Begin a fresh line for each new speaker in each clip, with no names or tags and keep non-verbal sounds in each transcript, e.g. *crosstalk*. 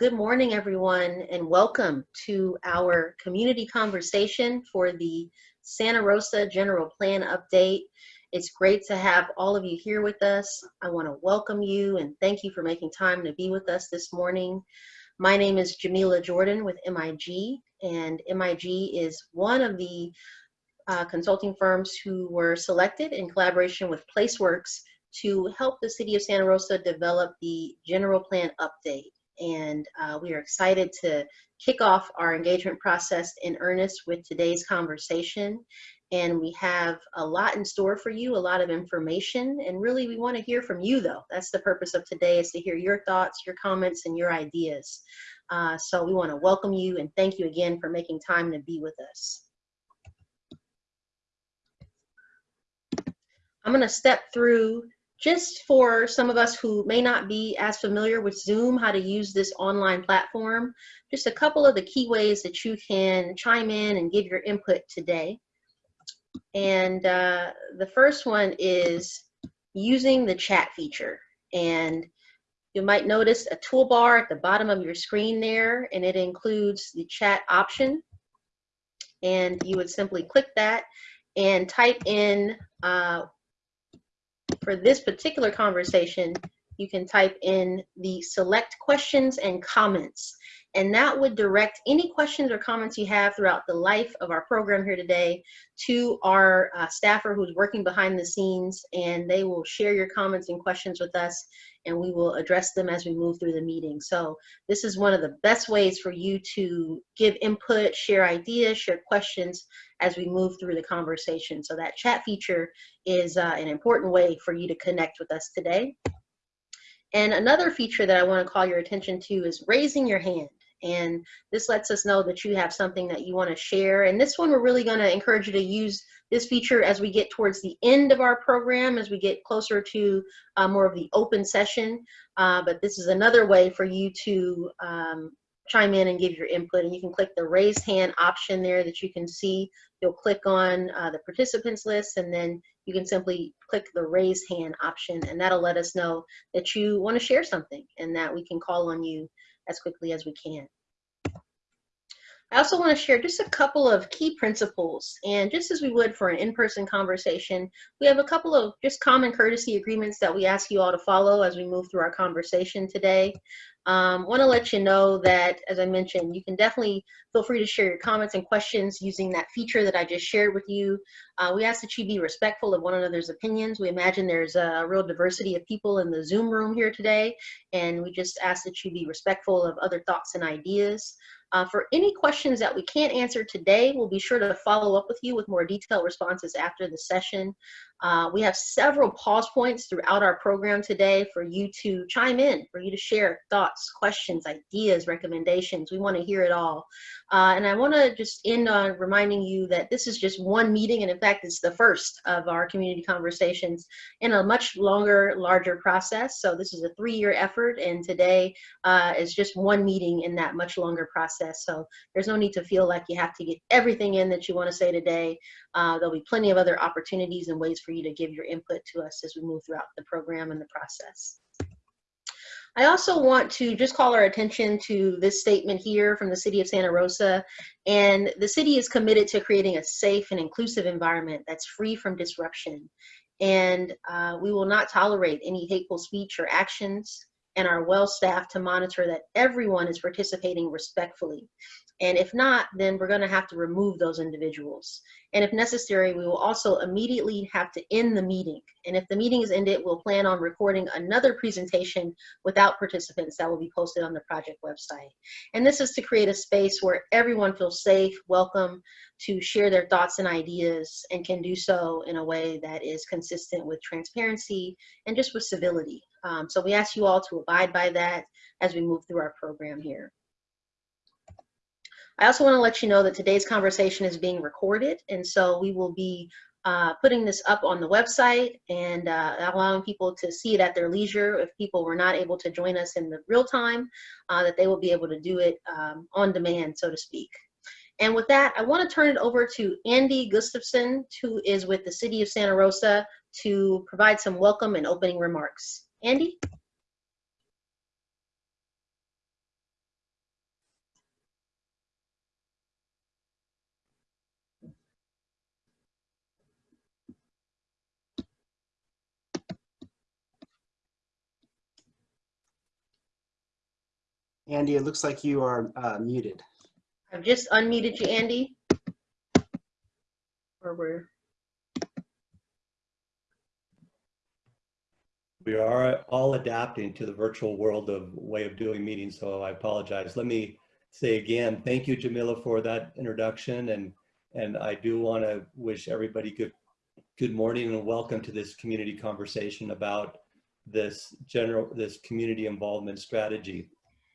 good morning, everyone, and welcome to our community conversation for the Santa Rosa General Plan Update. It's great to have all of you here with us. I want to welcome you and thank you for making time to be with us this morning. My name is Jamila Jordan with MIG, and MIG is one of the uh, consulting firms who were selected in collaboration with PlaceWorks to help the city of Santa Rosa develop the general plan update. And uh, we are excited to kick off our engagement process in earnest with today's conversation. And we have a lot in store for you, a lot of information. And really, we want to hear from you, though. That's the purpose of today, is to hear your thoughts, your comments, and your ideas. Uh, so we want to welcome you and thank you again for making time to be with us. I'm going to step through just for some of us who may not be as familiar with Zoom, how to use this online platform, just a couple of the key ways that you can chime in and give your input today. And uh, the first one is using the chat feature. And you might notice a toolbar at the bottom of your screen there, and it includes the chat option. And you would simply click that and type in uh, for this particular conversation, you can type in the select questions and comments. And that would direct any questions or comments you have throughout the life of our program here today to our uh, staffer who's working behind the scenes, and they will share your comments and questions with us, and we will address them as we move through the meeting. So this is one of the best ways for you to give input, share ideas, share questions as we move through the conversation. So that chat feature is uh, an important way for you to connect with us today. And another feature that I want to call your attention to is raising your hand. And this lets us know that you have something that you want to share. And this one, we're really going to encourage you to use this feature as we get towards the end of our program, as we get closer to uh, more of the open session. Uh, but this is another way for you to um, chime in and give your input. And you can click the raise hand option there that you can see. You'll click on uh, the participants list and then you can simply click the raise hand option and that'll let us know that you want to share something and that we can call on you as quickly as we can. I also want to share just a couple of key principles. And just as we would for an in-person conversation, we have a couple of just common courtesy agreements that we ask you all to follow as we move through our conversation today. Um, want to let you know that, as I mentioned, you can definitely feel free to share your comments and questions using that feature that I just shared with you. Uh, we ask that you be respectful of one another's opinions. We imagine there's a real diversity of people in the Zoom room here today, and we just ask that you be respectful of other thoughts and ideas. Uh, for any questions that we can't answer today, we'll be sure to follow up with you with more detailed responses after the session. Uh, we have several pause points throughout our program today for you to chime in, for you to share thoughts, questions, ideas, recommendations. We want to hear it all. Uh, and I want to just end on reminding you that this is just one meeting, and in fact, it's the first of our community conversations in a much longer, larger process. So this is a three-year effort, and today uh, is just one meeting in that much longer process. So there's no need to feel like you have to get everything in that you want to say today. Uh, there'll be plenty of other opportunities and ways for you to give your input to us as we move throughout the program and the process. I also want to just call our attention to this statement here from the city of Santa Rosa. And the city is committed to creating a safe and inclusive environment that's free from disruption. And uh, we will not tolerate any hateful speech or actions and are well staffed to monitor that everyone is participating respectfully. And if not, then we're going to have to remove those individuals. And if necessary, we will also immediately have to end the meeting. And if the meeting is ended, we'll plan on recording another presentation without participants that will be posted on the project website. And this is to create a space where everyone feels safe, welcome to share their thoughts and ideas and can do so in a way that is consistent with transparency and just with civility. Um, so we ask you all to abide by that as we move through our program here. I also want to let you know that today's conversation is being recorded, and so we will be uh, putting this up on the website and uh, allowing people to see it at their leisure. If people were not able to join us in the real time, uh, that they will be able to do it um, on demand, so to speak. And with that, I want to turn it over to Andy Gustafson, who is with the City of Santa Rosa, to provide some welcome and opening remarks. Andy?
Andy, it looks like you are uh, muted.
I've just unmuted you, Andy. Or we're,
We are all adapting to the virtual world of way of doing meetings, so I apologize. Let me say again, thank you, Jamila, for that introduction, and and I do want to wish everybody good good morning and welcome to this community conversation about this general this community involvement strategy.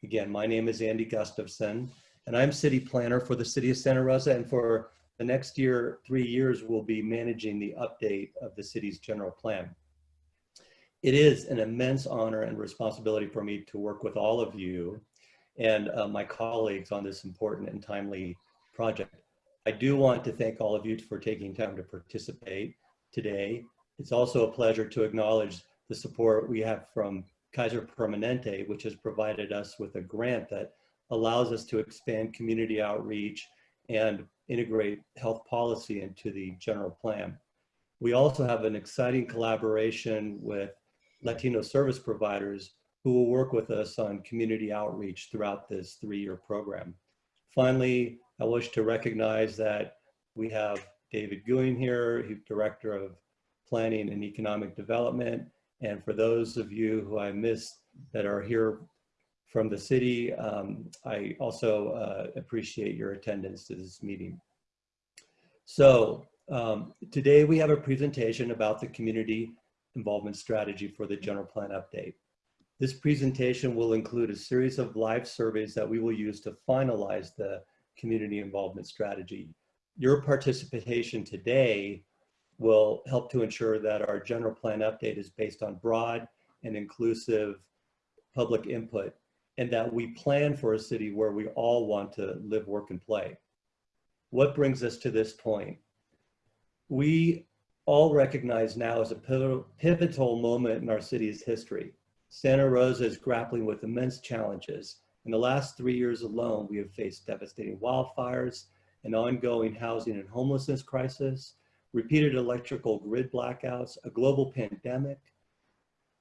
Again, my name is Andy Gustafson, and I'm city planner for the city of Santa Rosa, and for the next year, three years, we'll be managing the update of the city's general plan. It is an immense honor and responsibility for me to work with all of you and uh, my colleagues on this important and timely project. I do want to thank all of you for taking time to participate today. It's also a pleasure to acknowledge the support we have from Kaiser Permanente, which has provided us with a grant that allows us to expand community outreach and integrate health policy into the general plan. We also have an exciting collaboration with Latino service providers who will work with us on community outreach throughout this three-year program. Finally, I wish to recognize that we have David Guhin here, Director of Planning and Economic Development. And for those of you who I missed that are here from the city, um, I also uh, appreciate your attendance to this meeting. So um, today we have a presentation about the community involvement strategy for the general plan update. This presentation will include a series of live surveys that we will use to finalize the community involvement strategy. Your participation today will help to ensure that our general plan update is based on broad and inclusive public input and that we plan for a city where we all want to live, work, and play. What brings us to this point? We all recognize now as a pivotal, moment in our city's history. Santa Rosa is grappling with immense challenges. In the last three years alone, we have faced devastating wildfires, an ongoing housing and homelessness crisis, repeated electrical grid blackouts, a global pandemic,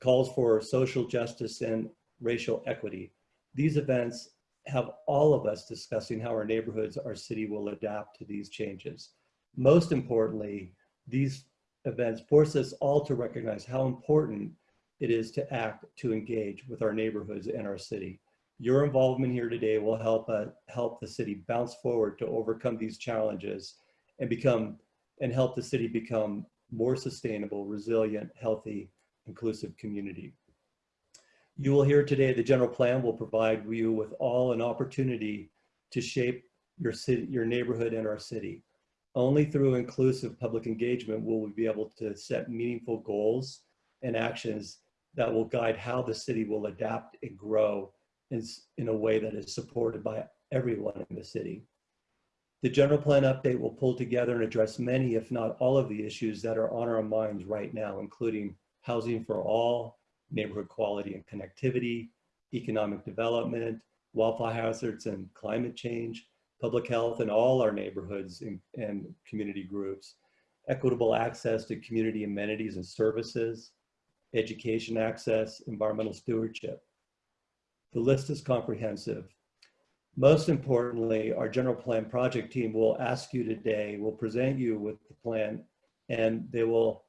calls for social justice and racial equity. These events have all of us discussing how our neighborhoods, our city will adapt to these changes. Most importantly, these events force us all to recognize how important it is to act to engage with our neighborhoods and our city. Your involvement here today will help uh, help the city bounce forward to overcome these challenges and become and help the city become more sustainable, resilient, healthy, inclusive community. You will hear today the general plan will provide you with all an opportunity to shape your city, your neighborhood and our city. Only through inclusive public engagement will we be able to set meaningful goals and actions that will guide how the city will adapt and grow in, in a way that is supported by everyone in the city. The general plan update will pull together and address many, if not all of the issues that are on our minds right now, including housing for all, neighborhood quality and connectivity, economic development, wildfire hazards and climate change, public health in all our neighborhoods and, and community groups, equitable access to community amenities and services, education access, environmental stewardship. The list is comprehensive. Most importantly, our general plan project team will ask you today, will present you with the plan, and they will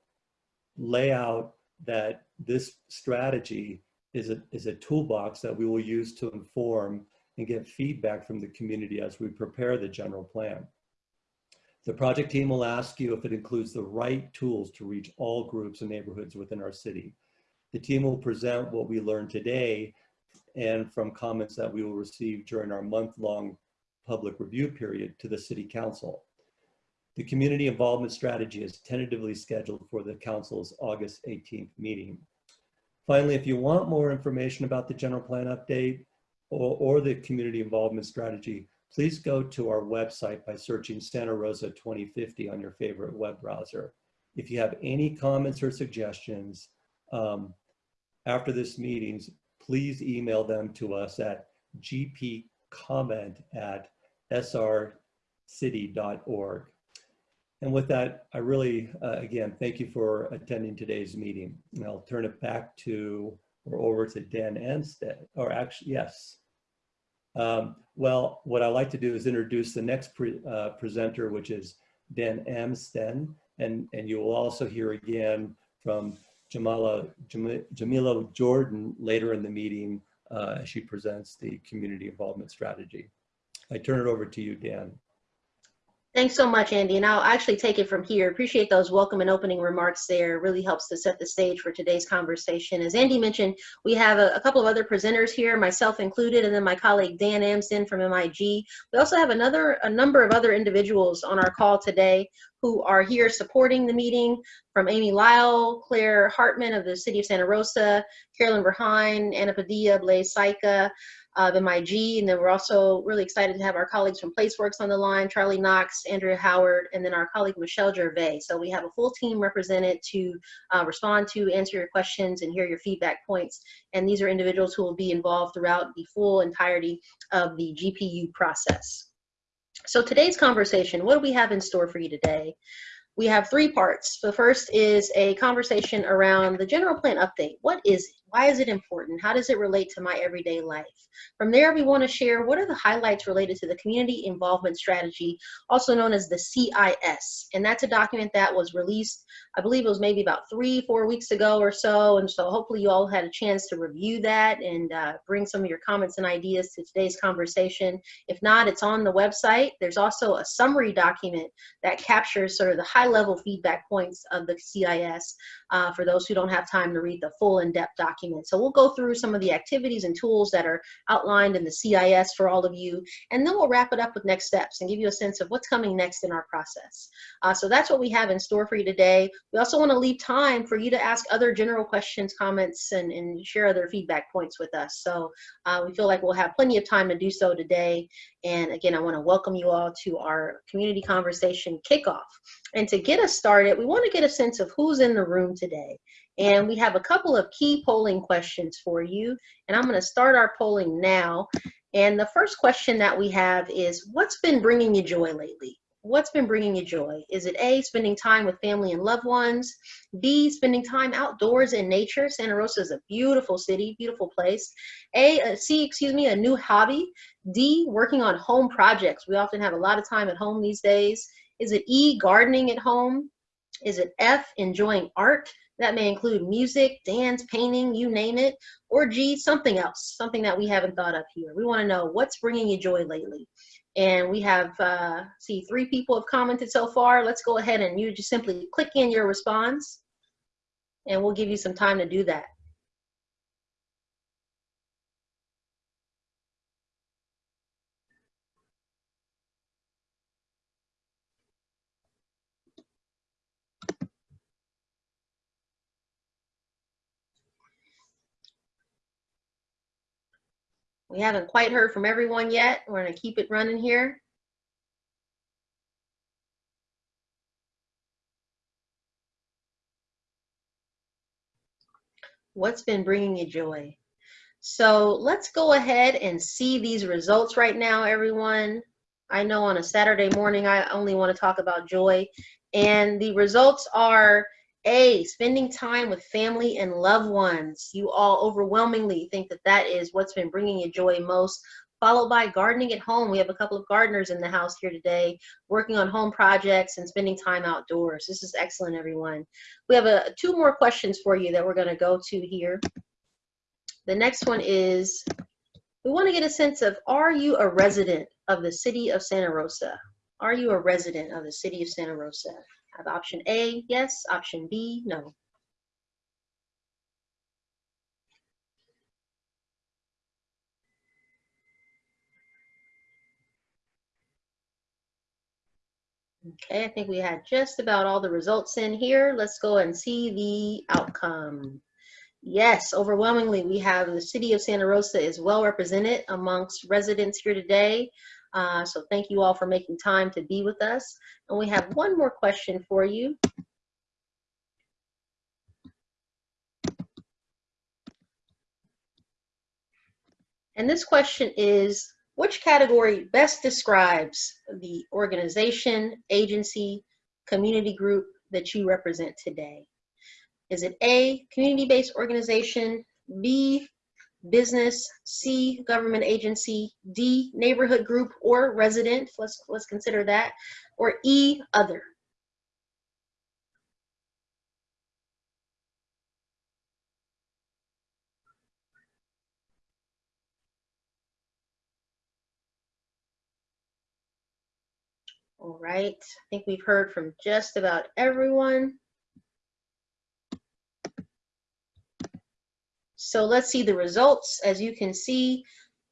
lay out that this strategy is a, is a toolbox that we will use to inform and get feedback from the community as we prepare the general plan. The project team will ask you if it includes the right tools to reach all groups and neighborhoods within our city. The team will present what we learned today and from comments that we will receive during our month-long public review period to the City Council. The community involvement strategy is tentatively scheduled for the Council's August 18th meeting. Finally, if you want more information about the general plan update or, or the community involvement strategy, please go to our website by searching Santa Rosa 2050 on your favorite web browser. If you have any comments or suggestions um, after this meeting, please email them to us at gpcomment at srcity.org. And with that, I really, uh, again, thank you for attending today's meeting. And I'll turn it back to, or over to Dan Anstead, or actually, yes. Um, well, what I like to do is introduce the next pre, uh, presenter, which is Dan Amsden, and and you will also hear again from Jamala Jam- Jamila Jordan later in the meeting uh, she presents the community involvement strategy. I turn it over to you, Dan.
Thanks so much, Andy. And I'll actually take it from here. Appreciate those welcome and opening remarks there. Really helps to set the stage for today's conversation. As Andy mentioned, we have a, a couple of other presenters here, myself included, and then my colleague Dan Amsden from MIG. We also have another a number of other individuals on our call today who are here supporting the meeting from Amy Lyle, Claire Hartman of the City of Santa Rosa, Carolyn Verheyen, Anna Padilla, Blaise Saika, of MIG. And then we're also really excited to have our colleagues from PlaceWorks on the line, Charlie Knox, Andrea Howard, and then our colleague Michelle Gervais. So we have a full team represented to uh, respond to, answer your questions, and hear your feedback points. And these are individuals who will be involved throughout the full entirety of the GPU process. So today's conversation, what do we have in store for you today? We have three parts. The first is a conversation around the general plan update. What is it? Why is it important? How does it relate to my everyday life? From there, we want to share what are the highlights related to the Community Involvement Strategy, also known as the CIS. And that's a document that was released, I believe it was maybe about three, four weeks ago or so. And so hopefully you all had a chance to review that and uh, bring some of your comments and ideas to today's conversation. If not, it's on the website. There's also a summary document that captures sort of the high level feedback points of the CIS uh, for those who don't have time to read the full in-depth document. So we'll go through some of the activities and tools that are outlined in the CIS for all of you, and then we'll wrap it up with next steps and give you a sense of what's coming next in our process. Uh, so that's what we have in store for you today. We also want to leave time for you to ask other general questions, comments, and, and share other feedback points with us. So uh, we feel like we'll have plenty of time to do so today. And again, I want to welcome you all to our community conversation kickoff. And to get us started, we want to get a sense of who's in the room today. And we have a couple of key polling questions for you. And I'm going to start our polling now. And the first question that we have is What's been bringing you joy lately? What's been bringing you joy? Is it A, spending time with family and loved ones? B, spending time outdoors in nature? Santa Rosa is a beautiful city, beautiful place. A, uh, C, excuse me, a new hobby. D, working on home projects. We often have a lot of time at home these days. Is it E, gardening at home? Is it F, enjoying art? That may include music, dance, painting, you name it. Or G, something else, something that we haven't thought of here. We want to know what's bringing you joy lately. And we have, uh, see, three people have commented so far. Let's go ahead and you just simply click in your response and we'll give you some time to do that. We haven't quite heard from everyone yet. We're going to keep it running here. What's been bringing you joy? So let's go ahead and see these results right now, everyone. I know on a Saturday morning, I only want to talk about joy. And the results are a, spending time with family and loved ones. You all overwhelmingly think that that is what's been bringing you joy most, followed by gardening at home. We have a couple of gardeners in the house here today, working on home projects and spending time outdoors. This is excellent, everyone. We have a, two more questions for you that we're going to go to here. The next one is, we want to get a sense of, are you a resident of the city of Santa Rosa? Are you a resident of the city of Santa Rosa? Have option A, yes, option B, no. Okay, I think we had just about all the results in here. Let's go and see the outcome. Yes, overwhelmingly, we have the city of Santa Rosa is well represented amongst residents here today. Uh, so thank you all for making time to be with us. And we have one more question for you. And this question is, which category best describes the organization, agency, community group that you represent today? Is it A, community-based organization, B, business, C, government agency, D, neighborhood group or resident, let's, let's consider that, or E, other. All right, I think we've heard from just about everyone. So let's see the results. As you can see,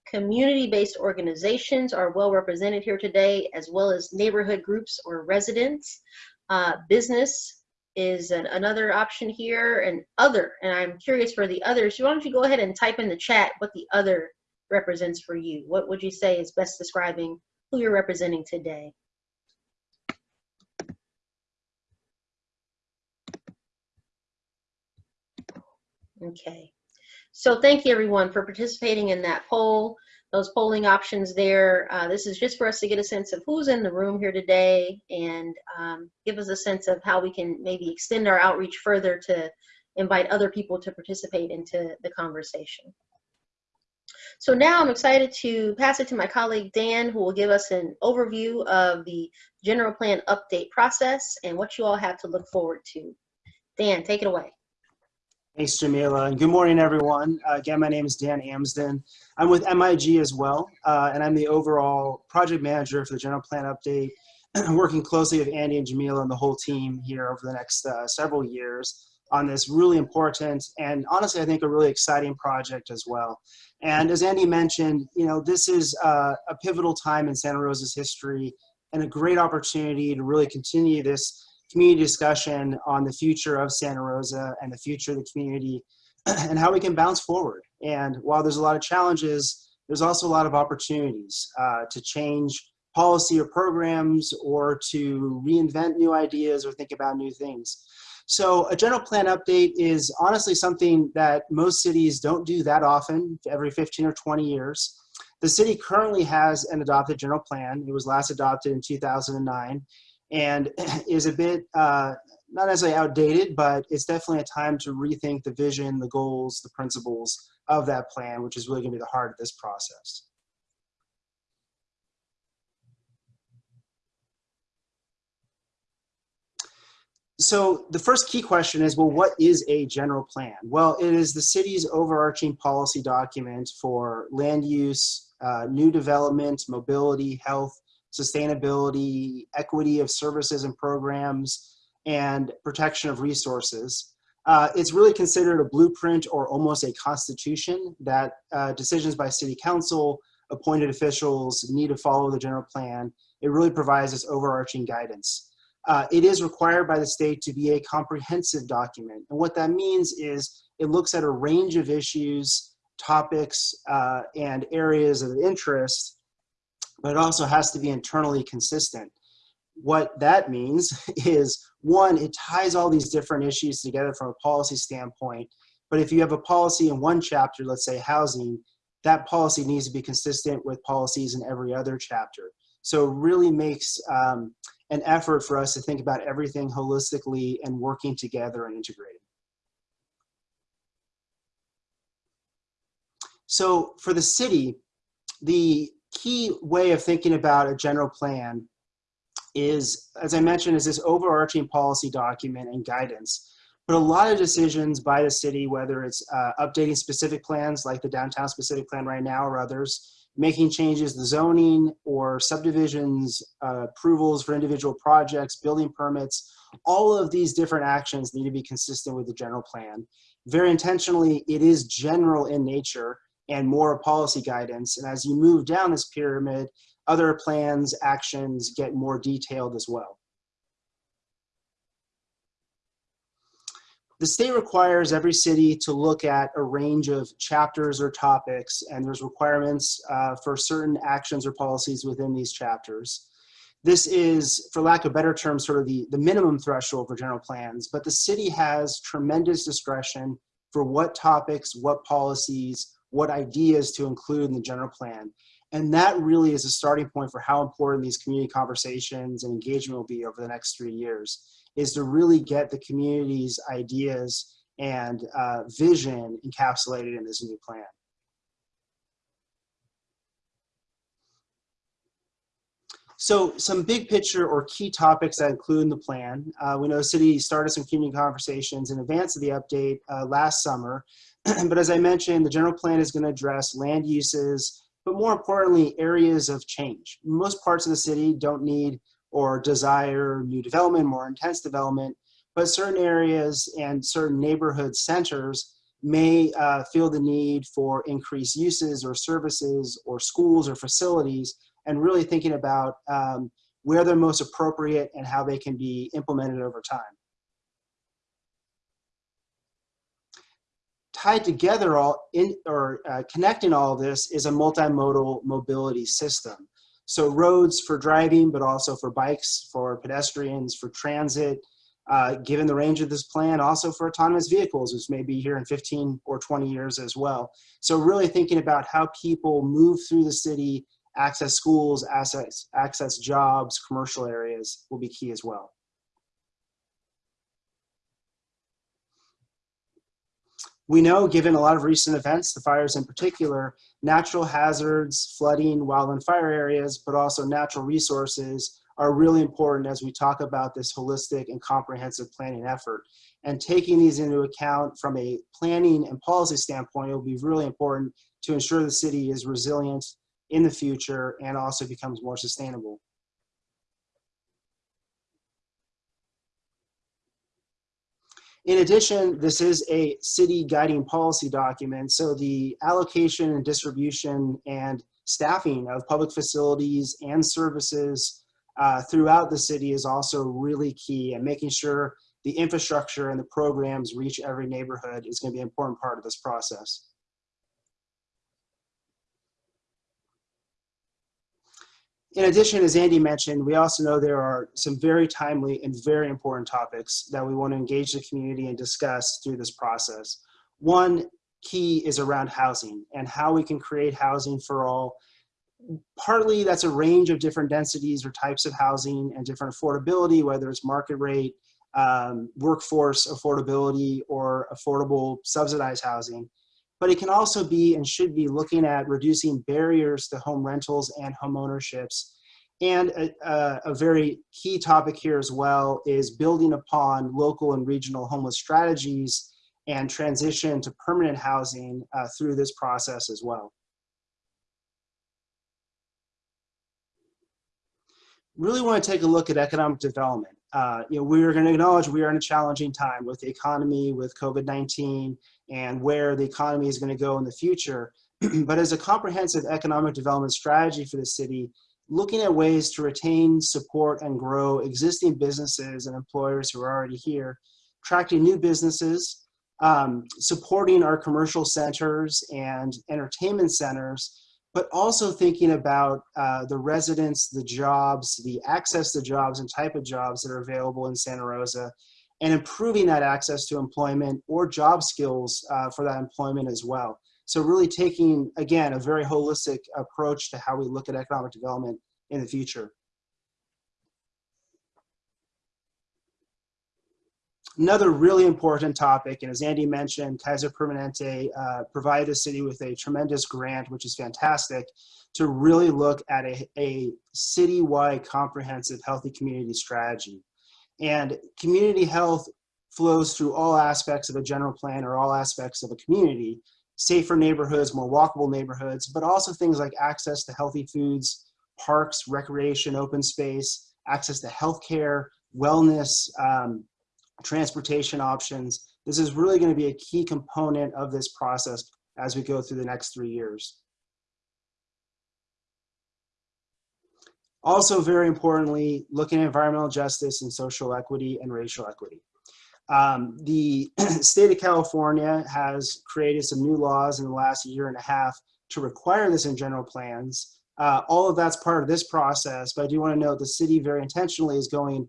community-based organizations are well represented here today, as well as neighborhood groups or residents. Uh, business is an, another option here, and other. And I'm curious for the others. Why don't you go ahead and type in the chat what the other represents for you? What would you say is best describing who you're representing today? Okay. So thank you everyone for participating in that poll. Those polling options there. Uh, this is just for us to get a sense of who's in the room here today and um, give us a sense of how we can maybe extend our outreach further to invite other people to participate into the conversation. So now I'm excited to pass it to my colleague Dan, who will give us an overview of the general plan update process and what you all have to look forward to. Dan, take it away.
Thanks, Jamila, and good morning, everyone. Uh, again, my name is Dan Amsden. I'm with MIG as well, uh, and I'm the overall project manager for the general plan update, *clears throat* working closely with Andy and Jamila and the whole team here over the next uh, several years on this really important and honestly, I think a really exciting project as well. And as Andy mentioned, you know, this is uh, a pivotal time in Santa Rosa's history and a great opportunity to really continue this community discussion on the future of Santa Rosa and the future of the community *clears throat* and how we can bounce forward. And while there's a lot of challenges, there's also a lot of opportunities uh, to change policy or programs or to reinvent new ideas or think about new things. So a general plan update is honestly something that most cities don't do that often, every 15 or 20 years. The city currently has an adopted general plan. It was last adopted in 2009 and *clears throat* is a bit uh, not necessarily outdated, but it's definitely a time to rethink the vision, the goals, the principles of that plan, which is really going to be the heart of this process. So the first key question is, well, what is a general plan? Well, it is the city's overarching policy document for land use, uh, new development, mobility, health, sustainability, equity of services and programs, and protection of resources. Uh, it's really considered a blueprint or almost a constitution that uh, decisions by city council, appointed officials need to follow the general plan. It really provides this overarching guidance. Uh, it is required by the state to be a comprehensive document. And what that means is it looks at a range of issues, topics, uh, and areas of interest but it also has to be internally consistent. What that means *laughs* is one, it ties all these different issues together from a policy standpoint. But if you have a policy in one chapter, let's say housing, that policy needs to be consistent with policies in every other chapter. So it really makes um, an effort for us to think about everything holistically and working together and integrated. So for the city, the key way of thinking about a general plan is, as I mentioned, is this overarching policy document and guidance. But a lot of decisions by the city, whether it's uh, updating specific plans like the downtown specific plan right now or others, making changes to zoning or subdivisions, uh, approvals for individual projects, building permits, all of these different actions need to be consistent with the general plan. Very intentionally, it is general in nature and more policy guidance. And as you move down this pyramid, other plans, actions get more detailed as well. The state requires every city to look at a range of chapters or topics, and there's requirements uh, for certain actions or policies within these chapters. This is, for lack of better term, sort of the, the minimum threshold for general plans, but the city has tremendous discretion for what topics, what policies, what ideas to include in the general plan. And that really is a starting point for how important these community conversations and engagement will be over the next three years, is to really get the community's ideas and uh, vision encapsulated in this new plan. So some big picture or key topics that include in the plan. Uh, we know the city started some community conversations in advance of the update uh, last summer. *clears throat* but as I mentioned, the general plan is going to address land uses, but more importantly, areas of change. Most parts of the city don't need or desire new development, more intense development, but certain areas and certain neighborhood centers may uh, feel the need for increased uses or services or schools or facilities and really thinking about um, where they're most appropriate and how they can be implemented over time. Tied together all in or uh, connecting all this is a multimodal mobility system. So roads for driving, but also for bikes, for pedestrians, for transit, uh, given the range of this plan, also for autonomous vehicles, which may be here in 15 or 20 years as well. So really thinking about how people move through the city, access schools, access, access jobs, commercial areas will be key as well. We know, given a lot of recent events, the fires in particular, natural hazards, flooding, wildland fire areas, but also natural resources are really important as we talk about this holistic and comprehensive planning effort. And taking these into account from a planning and policy standpoint, will be really important to ensure the city is resilient in the future and also becomes more sustainable. In addition, this is a city guiding policy document, so the allocation and distribution and staffing of public facilities and services uh, throughout the city is also really key and making sure the infrastructure and the programs reach every neighborhood is going to be an important part of this process. In addition, as Andy mentioned, we also know there are some very timely and very important topics that we want to engage the community and discuss through this process. One key is around housing and how we can create housing for all. Partly that's a range of different densities or types of housing and different affordability, whether it's market rate, um, workforce affordability, or affordable subsidized housing but it can also be and should be looking at reducing barriers to home rentals and home ownerships. And a, a, very key topic here as well is building upon local and regional homeless strategies and transition to permanent housing uh, through this process as well. Really want to take a look at economic development. Uh, you know, we're going to acknowledge we are in a challenging time with the economy, with COVID-19, and where the economy is going to go in the future. *clears throat* but as a comprehensive economic development strategy for the city, looking at ways to retain, support, and grow existing businesses and employers who are already here, attracting new businesses, um, supporting our commercial centers and entertainment centers, but also thinking about uh, the residents, the jobs, the access to jobs and type of jobs that are available in Santa Rosa, and improving that access to employment or job skills uh, for that employment as well. So really taking, again, a very holistic approach to how we look at economic development in the future. Another really important topic, and as Andy mentioned, Kaiser Permanente uh, provided the city with a tremendous grant, which is fantastic, to really look at a, a citywide comprehensive healthy community strategy. And community health flows through all aspects of a general plan or all aspects of a community, safer neighborhoods, more walkable neighborhoods, but also things like access to healthy foods, parks, recreation, open space, access to healthcare, wellness, um, transportation options. This is really going to be a key component of this process as we go through the next three years. Also, very importantly, looking at environmental justice and social equity and racial equity. Um, the *clears throat* state of California has created some new laws in the last year and a half to require this in general plans. Uh, all of that's part of this process, but I do want to note the city very intentionally is going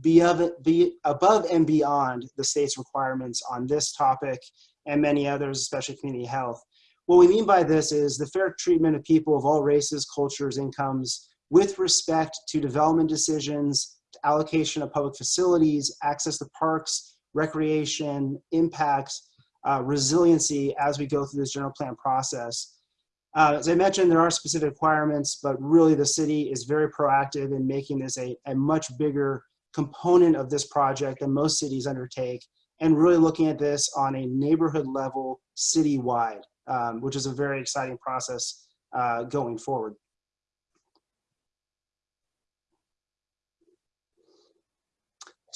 be, of, be above and beyond the state's requirements on this topic and many others, especially community health. What we mean by this is the fair treatment of people of all races, cultures, incomes, with respect to development decisions, to allocation of public facilities, access to parks, recreation, impacts, uh, resiliency as we go through this general plan process. Uh, as I mentioned, there are specific requirements, but really the city is very proactive in making this a, a much bigger component of this project than most cities undertake, and really looking at this on a neighborhood level citywide, um, which is a very exciting process uh, going forward.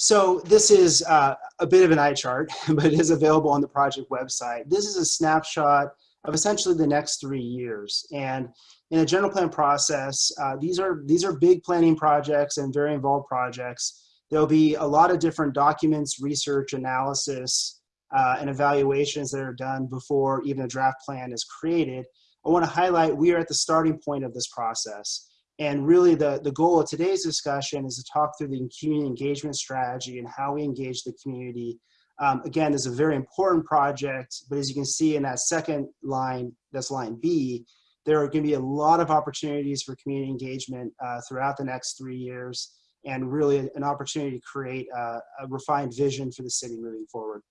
So this is uh, a bit of an eye chart, *laughs* but it is available on the project website. This is a snapshot of essentially the next three years. And in a general plan process, uh, these are these are big planning projects and very involved projects. There'll be a lot of different documents, research, analysis, uh, and evaluations that are done before even a draft plan is created. I want to highlight we are at the starting point of this process. And really the, the goal of today's discussion is to talk through the community engagement strategy and how we engage the community. Um, again, this is a very important project, but as you can see in that second line, that's line B, there are going to be a lot of opportunities for community engagement uh, throughout the next three years and really an opportunity to create a, a refined vision for the city moving forward.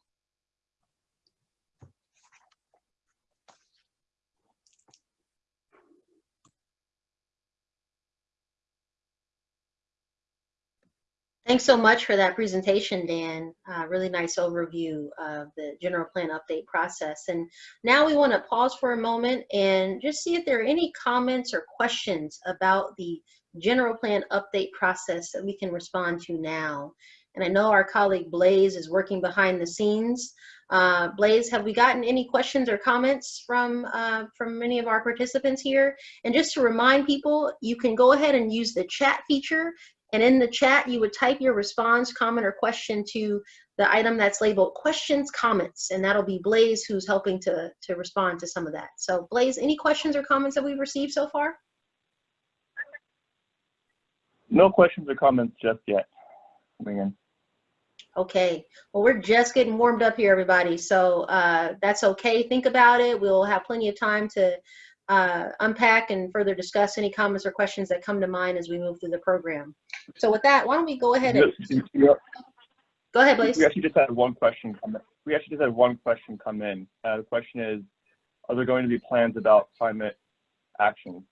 Thanks so much for that presentation, Dan. Uh, really nice overview of the general plan update process. And now we want to pause for a moment and just see if there are any comments or questions about the general plan update process that we can respond to now. And I know our colleague Blaze is working behind the scenes. Uh, Blaze, have we gotten any questions or comments from, uh, from many of our participants here? And just to remind people, you can go ahead and use the chat feature and in the chat, you would type your response, comment, or question to the item that's labeled questions, comments, and that'll be Blaze who's helping to, to respond to some of that. So Blaze, any questions or comments that we've received so far?
No questions or comments just yet. Coming in.
Okay, well, we're just getting warmed up here, everybody. So uh, that's okay. Think about it. We'll have plenty of time to uh, unpack and further discuss any comments or questions that come to mind as we move through the program. So with that, why don't we go ahead and
Yes,
go ahead, Blaze.
We actually just had one question come in. We actually just had one question come in. Uh, the question is, are there going to be plans about climate action?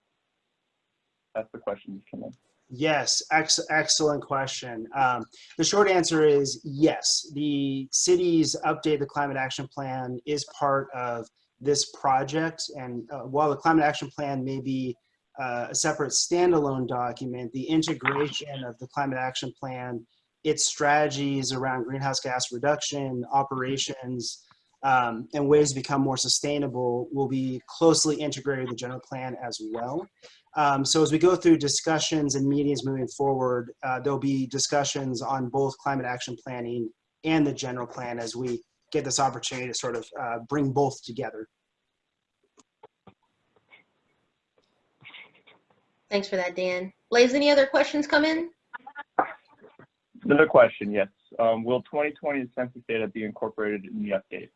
That's the question that came in.
Yes, ex excellent question. Um, the short answer is yes. The city's update the climate action plan is part of this project. And uh, while the climate action plan may be uh, a separate standalone document, the integration of the climate action plan, its strategies around greenhouse gas reduction, operations, um, and ways to become more sustainable will be closely integrated with the general plan as well. Um, so as we go through discussions and meetings moving forward, uh, there'll be discussions on both climate action planning and the general plan as we get this opportunity to sort of uh, bring both together.
Thanks for that, Dan. Blaze, any other questions come in?
Another question, yes. Um, will 2020 census data be incorporated in the update?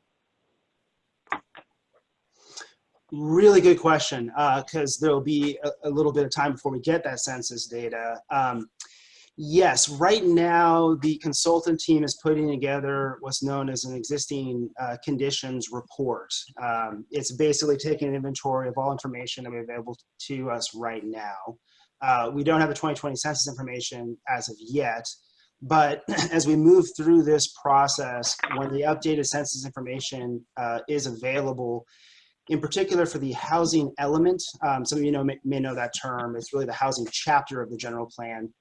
Really good question, because there'll be a, a, little bit of time before we get that census data. Um, yes, right now the consultant team is putting together what's known as an existing uh, conditions report. Um, it's basically taking an inventory of all information that we available to us right now. Uh, we don't have the 2020 census information as of yet, but *clears throat* as we move through this process, when the updated census information uh, is available, in particular for the housing element, um, some of you know may, may, know that term, it's really the housing chapter of the general plan.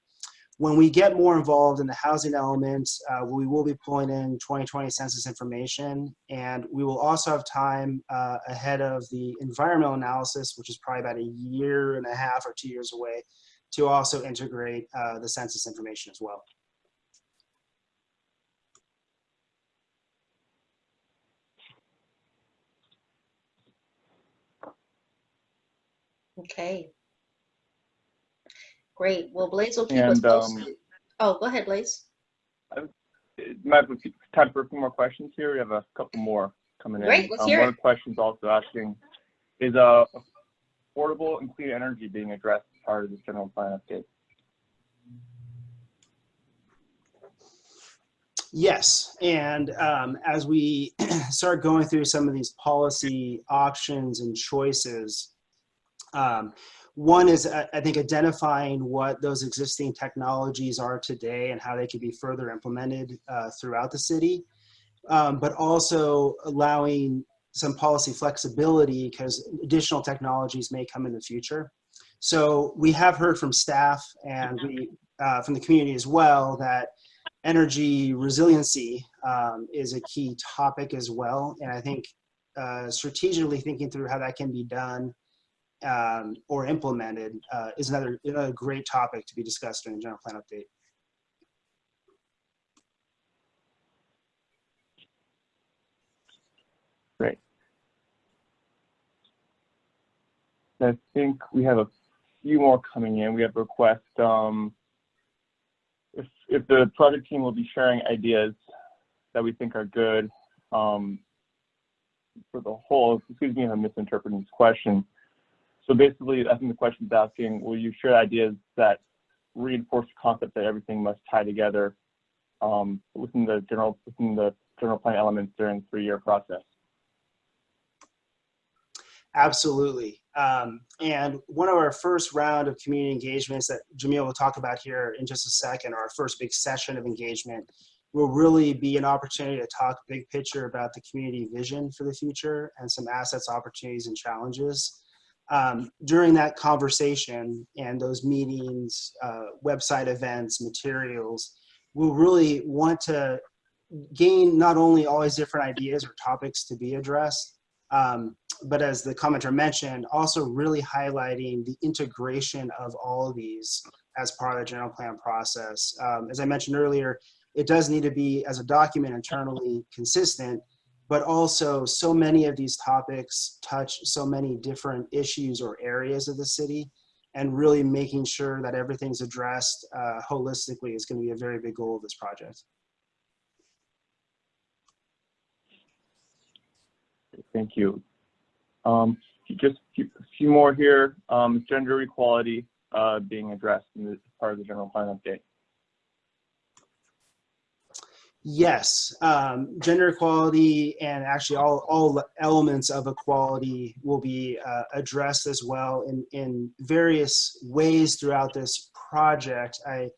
When we get more involved in the housing element, uh, we will be pulling in 2020 census information, and we will also have time uh, ahead of the environmental analysis, which is probably about a year and a half or two years away, to also integrate uh, the census information as well.
Okay. Great. Well, Blaze will keep us
And, um,
posted. Oh, go ahead, Blaze.
It might be time for a few more questions here. We have a couple more coming in.
Great, let's
um,
hear
one
it.
of the questions also asking, is uh, affordable and clean energy being addressed as part of this general plan update?
Yes, and um, as we *clears throat* start going through some of these policy options and choices, Um, one is, I think, identifying what those existing technologies are today and how they could be further implemented uh, throughout the city, um, but also allowing some policy flexibility because additional technologies may come in the future. So we have heard from staff and we, uh, from the community as well that energy resiliency um, is a key topic as well. And I think uh, strategically thinking through how that can be done um, or implemented uh, is another, another great topic to be discussed during the general plan update.
Great. I think we have a few more coming in. We have a request, um, if, if the project team will be sharing ideas that we think are good, um, for the whole, excuse me if I'm misinterpreting this question. So basically, I think the question is asking, will you share ideas that reinforce the concept that everything must tie together um, within the general within the general plan elements during three-year process?
Absolutely. Um, and one of our first round of community engagements that Jamil will talk about here in just a second, our first big session of engagement, will really be an opportunity to talk big picture about the community vision for the future and some assets, opportunities, and challenges. Um, during that conversation and those meetings, uh, website events, materials, we'll really want to gain not only all these different ideas or topics to be addressed, um, but as the commenter mentioned, also really highlighting the integration of all of these as part of the general plan process. Um, as I mentioned earlier, it does need to be as a document internally consistent, but also so many of these topics touch so many different issues or areas of the city and really making sure that everything's addressed uh, holistically is going to be a very big goal of this project.
Thank you. Um, just a few more here. Um, gender equality uh, being addressed in this part of the general plan update.
Yes, um, gender equality and actually all, all elements of equality will be uh, addressed as well in, in various ways throughout this project. I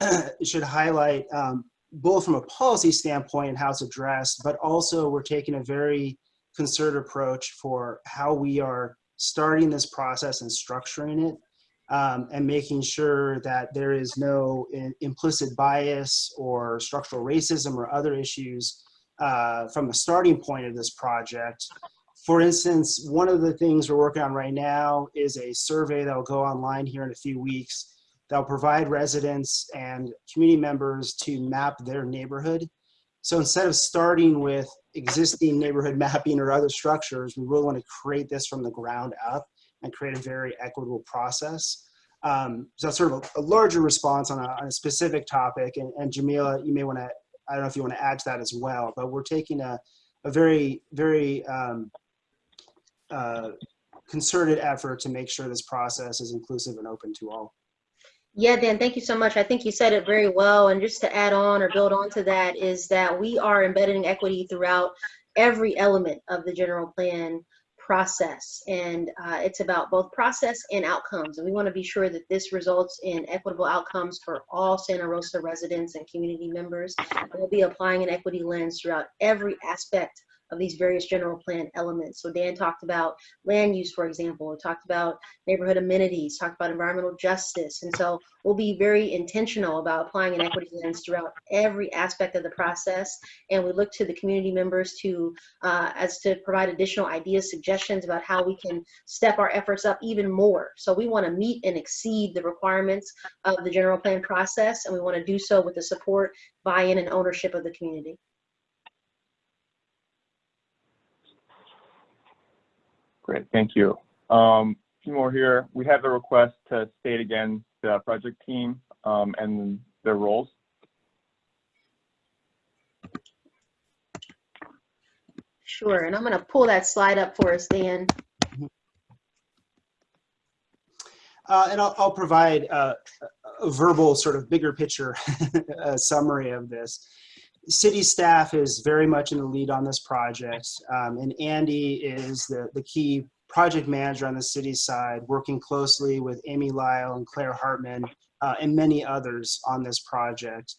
*clears throat* should highlight um, both from a policy standpoint and how it's addressed, but also we're taking a very concerted approach for how we are starting this process and structuring it um, and making sure that there is no in, implicit bias or structural racism or other issues uh, from the starting point of this project. For instance, one of the things we're working on right now is a survey that will go online here in a few weeks that will provide residents and community members to map their neighborhood. So instead of starting with existing neighborhood *laughs* mapping or other structures, we really want to create this from the ground up and create a very equitable process. Um, so that's sort of a, a larger response on a, on a, specific topic. And, and Jamila, you may want to, I don't know if you want to add to that as well, but we're taking a, a very, very um, uh, concerted effort to make sure this process is inclusive and open to all.
Yeah, Dan, thank you so much. I think you said it very well. And just to add on or build on to that is that we are embedding equity throughout every element of the general plan process and uh, it's about both process and outcomes and we want to be sure that this results in equitable outcomes for all Santa Rosa residents and community members. We'll be applying an equity lens throughout every aspect of these various general plan elements. So Dan talked about land use, for example, talked about neighborhood amenities, talked about environmental justice. And so we'll be very intentional about applying an equity lens throughout every aspect of the process. And we look to the community members to, uh, as to provide additional ideas, suggestions about how we can step our efforts up even more. So we wanna meet and exceed the requirements of the general plan process. And we wanna do so with the support, buy-in and ownership of the community.
Great, thank you. Um, a few more here. We have the request to state again the project team um, and their roles.
Sure, and I'm going to pull that slide up for us, Dan.
Uh, and I'll, I'll provide uh, a verbal sort of bigger picture *laughs* summary of this city staff is very much in the lead on this project, um, and Andy is the, the key project manager on the city side, working closely with Amy Lyle and Claire Hartman uh, and many others on this project.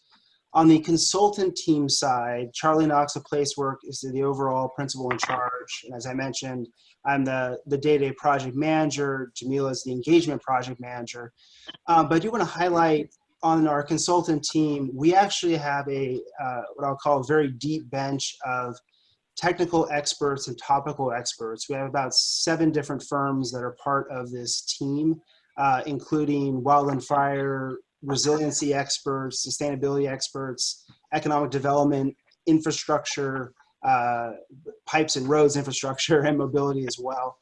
On the consultant team side, Charlie Knox of Placework is the overall principal in charge. And as I mentioned, I'm the, the day-to-day project manager. Jamila is the engagement project manager. Um, but I do want to highlight on our consultant team, we actually have a, uh, what I'll call a very deep bench of technical experts and topical experts. We have about seven different firms that are part of this team, uh, including wildland fire, resiliency experts, sustainability experts, economic development, infrastructure, uh, pipes and roads infrastructure, *laughs* and mobility as well.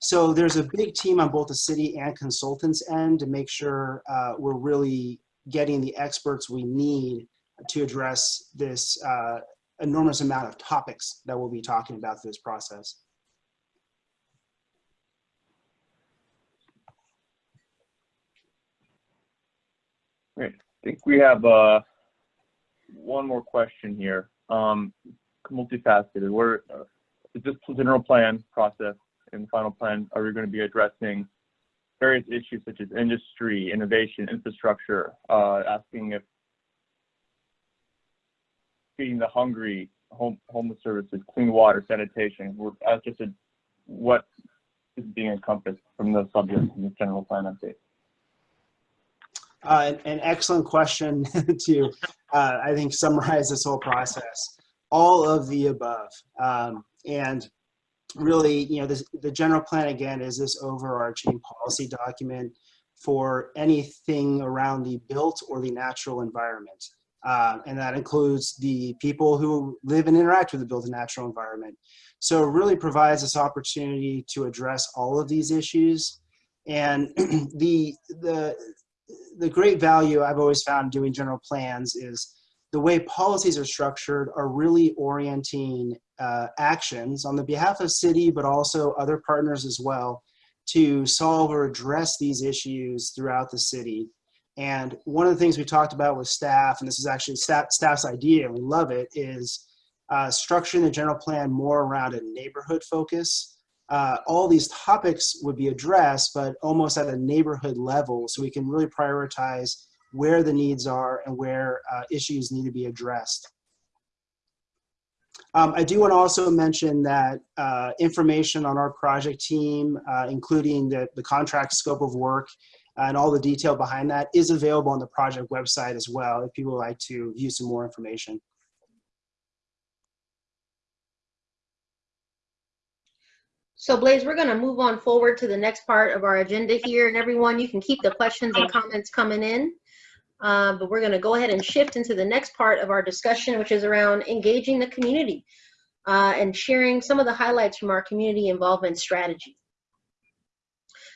So there's a big team on both the city and consultants end to make sure uh, we're really getting the experts we need to address this uh, enormous amount of topics that we'll be talking about through this process.
Great. I think we have uh, one more question here. Um, multifaceted. We're, uh, is this general plan process and final plan, are we going to be addressing various issues such as industry, innovation, infrastructure, uh, asking if feeding the hungry, home, homeless services, clean water, sanitation, we're, as just a, what is being encompassed from the subject in the general plan update?
Uh, an, an excellent question *laughs* to, uh, I think, summarize this whole process. All of the above. Um, and really, you know, this, the general plan, again, is this overarching policy document for anything around the built or the natural environment. Uh, and that includes the people who live and interact with the built and natural environment. So it really provides this opportunity to address all of these issues. And *clears throat* the, the, the great value I've always found doing general plans is the way policies are structured are really orienting uh, actions on the behalf of city, but also other partners as well, to solve or address these issues throughout the city. And one of the things we talked about with staff, and this is actually staff, staff's idea, we love it, is uh, structuring the general plan more around a neighborhood focus. Uh, all these topics would be addressed, but almost at a neighborhood level, so we can really prioritize where the needs are and where uh, issues need to be addressed. Um, I do want to also mention that uh, information on our project team, uh, including the, the contract scope of work and all the detail behind that is available on the project website as well if people would like to view some more information.
So Blaze, we're going to move on forward to the next part of our agenda here. And everyone, you can keep the questions and comments coming in. Uh, but we're going to go ahead and shift into the next part of our discussion, which is around engaging the community uh, and sharing some of the highlights from our community involvement strategy.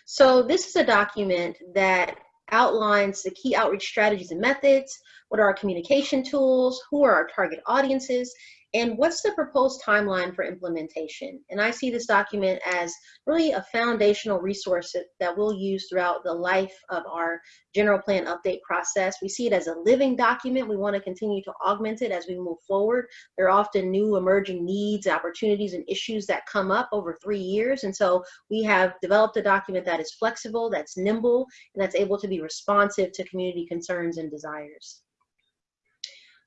So this is a document that outlines the key outreach strategies and methods, what are our communication tools, who are our target audiences, and what's the proposed timeline for implementation? And I see this document as really a foundational resource that, we'll use throughout the life of our general plan update process. We see it as a living document. We want to continue to augment it as we move forward. There are often new emerging needs, opportunities, and issues that come up over three years. And so we have developed a document that is flexible, that's nimble, and that's able to be responsive to community concerns and desires.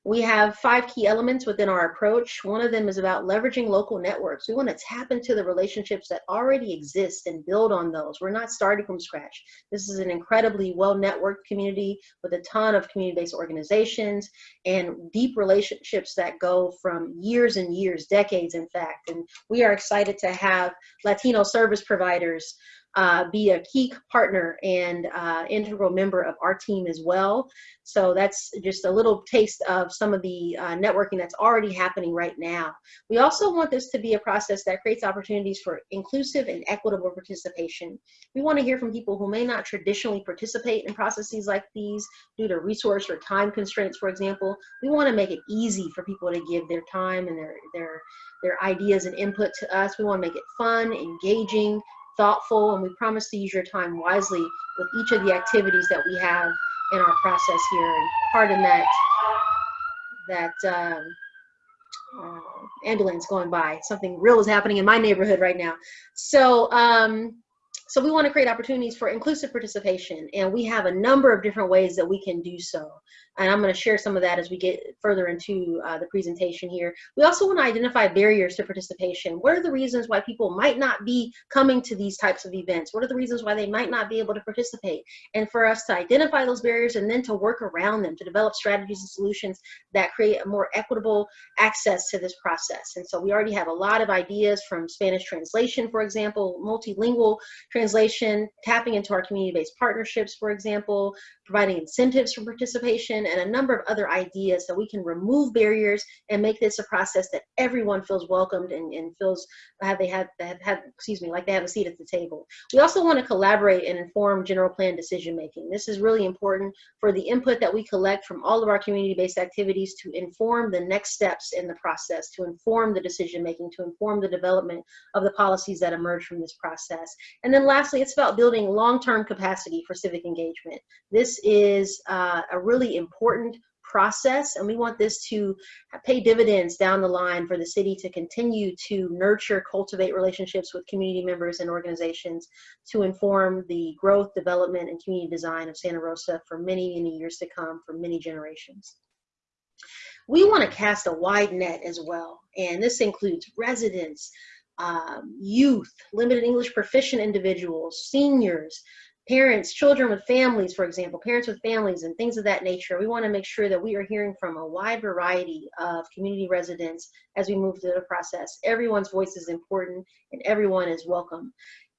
We have five key elements within our approach. One of them is about leveraging local networks. We want to tap into the relationships that already exist and build on those. We're not starting from scratch. This is an incredibly well-networked community with a ton of community-based organizations and deep relationships that go from years and years, decades in fact. And we are excited to have Latino service providers uh, be a key partner and uh, integral member of our team as well. So that's just a little taste of some of the uh, networking that's already happening right now. We also want this to be a process that creates opportunities for inclusive and equitable participation. We want to hear from people who may not traditionally participate in processes like these due to resource or time constraints, for example. We want to make it easy for people to give their time and their, their, their ideas and input to us. We want to make it fun, engaging, thoughtful, and we promise to use your time wisely with each of the activities that we have in our process here. And pardon that, that um, uh, ambulance going by. Something real is happening in my neighborhood right now. So, um, so we want to create opportunities for inclusive participation, and we have a number of different ways that we can do so. And I'm going to share some of that as we get further into uh, the presentation here. We also want to identify barriers to participation. What are the reasons why people might not be coming to these types of events? What are the reasons why they might not be able to participate? And for us to identify those barriers and then to work around them, to develop strategies and solutions that create a more equitable access to this process. And so we already have a lot of ideas from Spanish translation, for example, multilingual translation, tapping into our community-based partnerships, for example, providing incentives for participation, and a number of other ideas so we can remove barriers and make this a process that everyone feels welcomed and, and feels have they have, have had, excuse me, like they have a seat at the table. We also want to collaborate and inform general plan decision making. This is really important for the input that we collect from all of our community-based activities to inform the next steps in the process, to inform the decision making, to inform the development of the policies that emerge from this process. And then lastly, it's about building long-term capacity for civic engagement. This is uh, a really important process and we want this to pay dividends down the line for the city to continue to nurture cultivate relationships with community members and organizations to inform the growth development and community design of santa rosa for many many years to come for many generations. We want to cast a wide net as well and this includes residents um, youth limited english proficient individuals seniors parents, children with families, for example, parents with families and things of that nature. We want to make sure that we are hearing from a wide variety of community residents as we move through the process. Everyone's voice is important and everyone is welcome.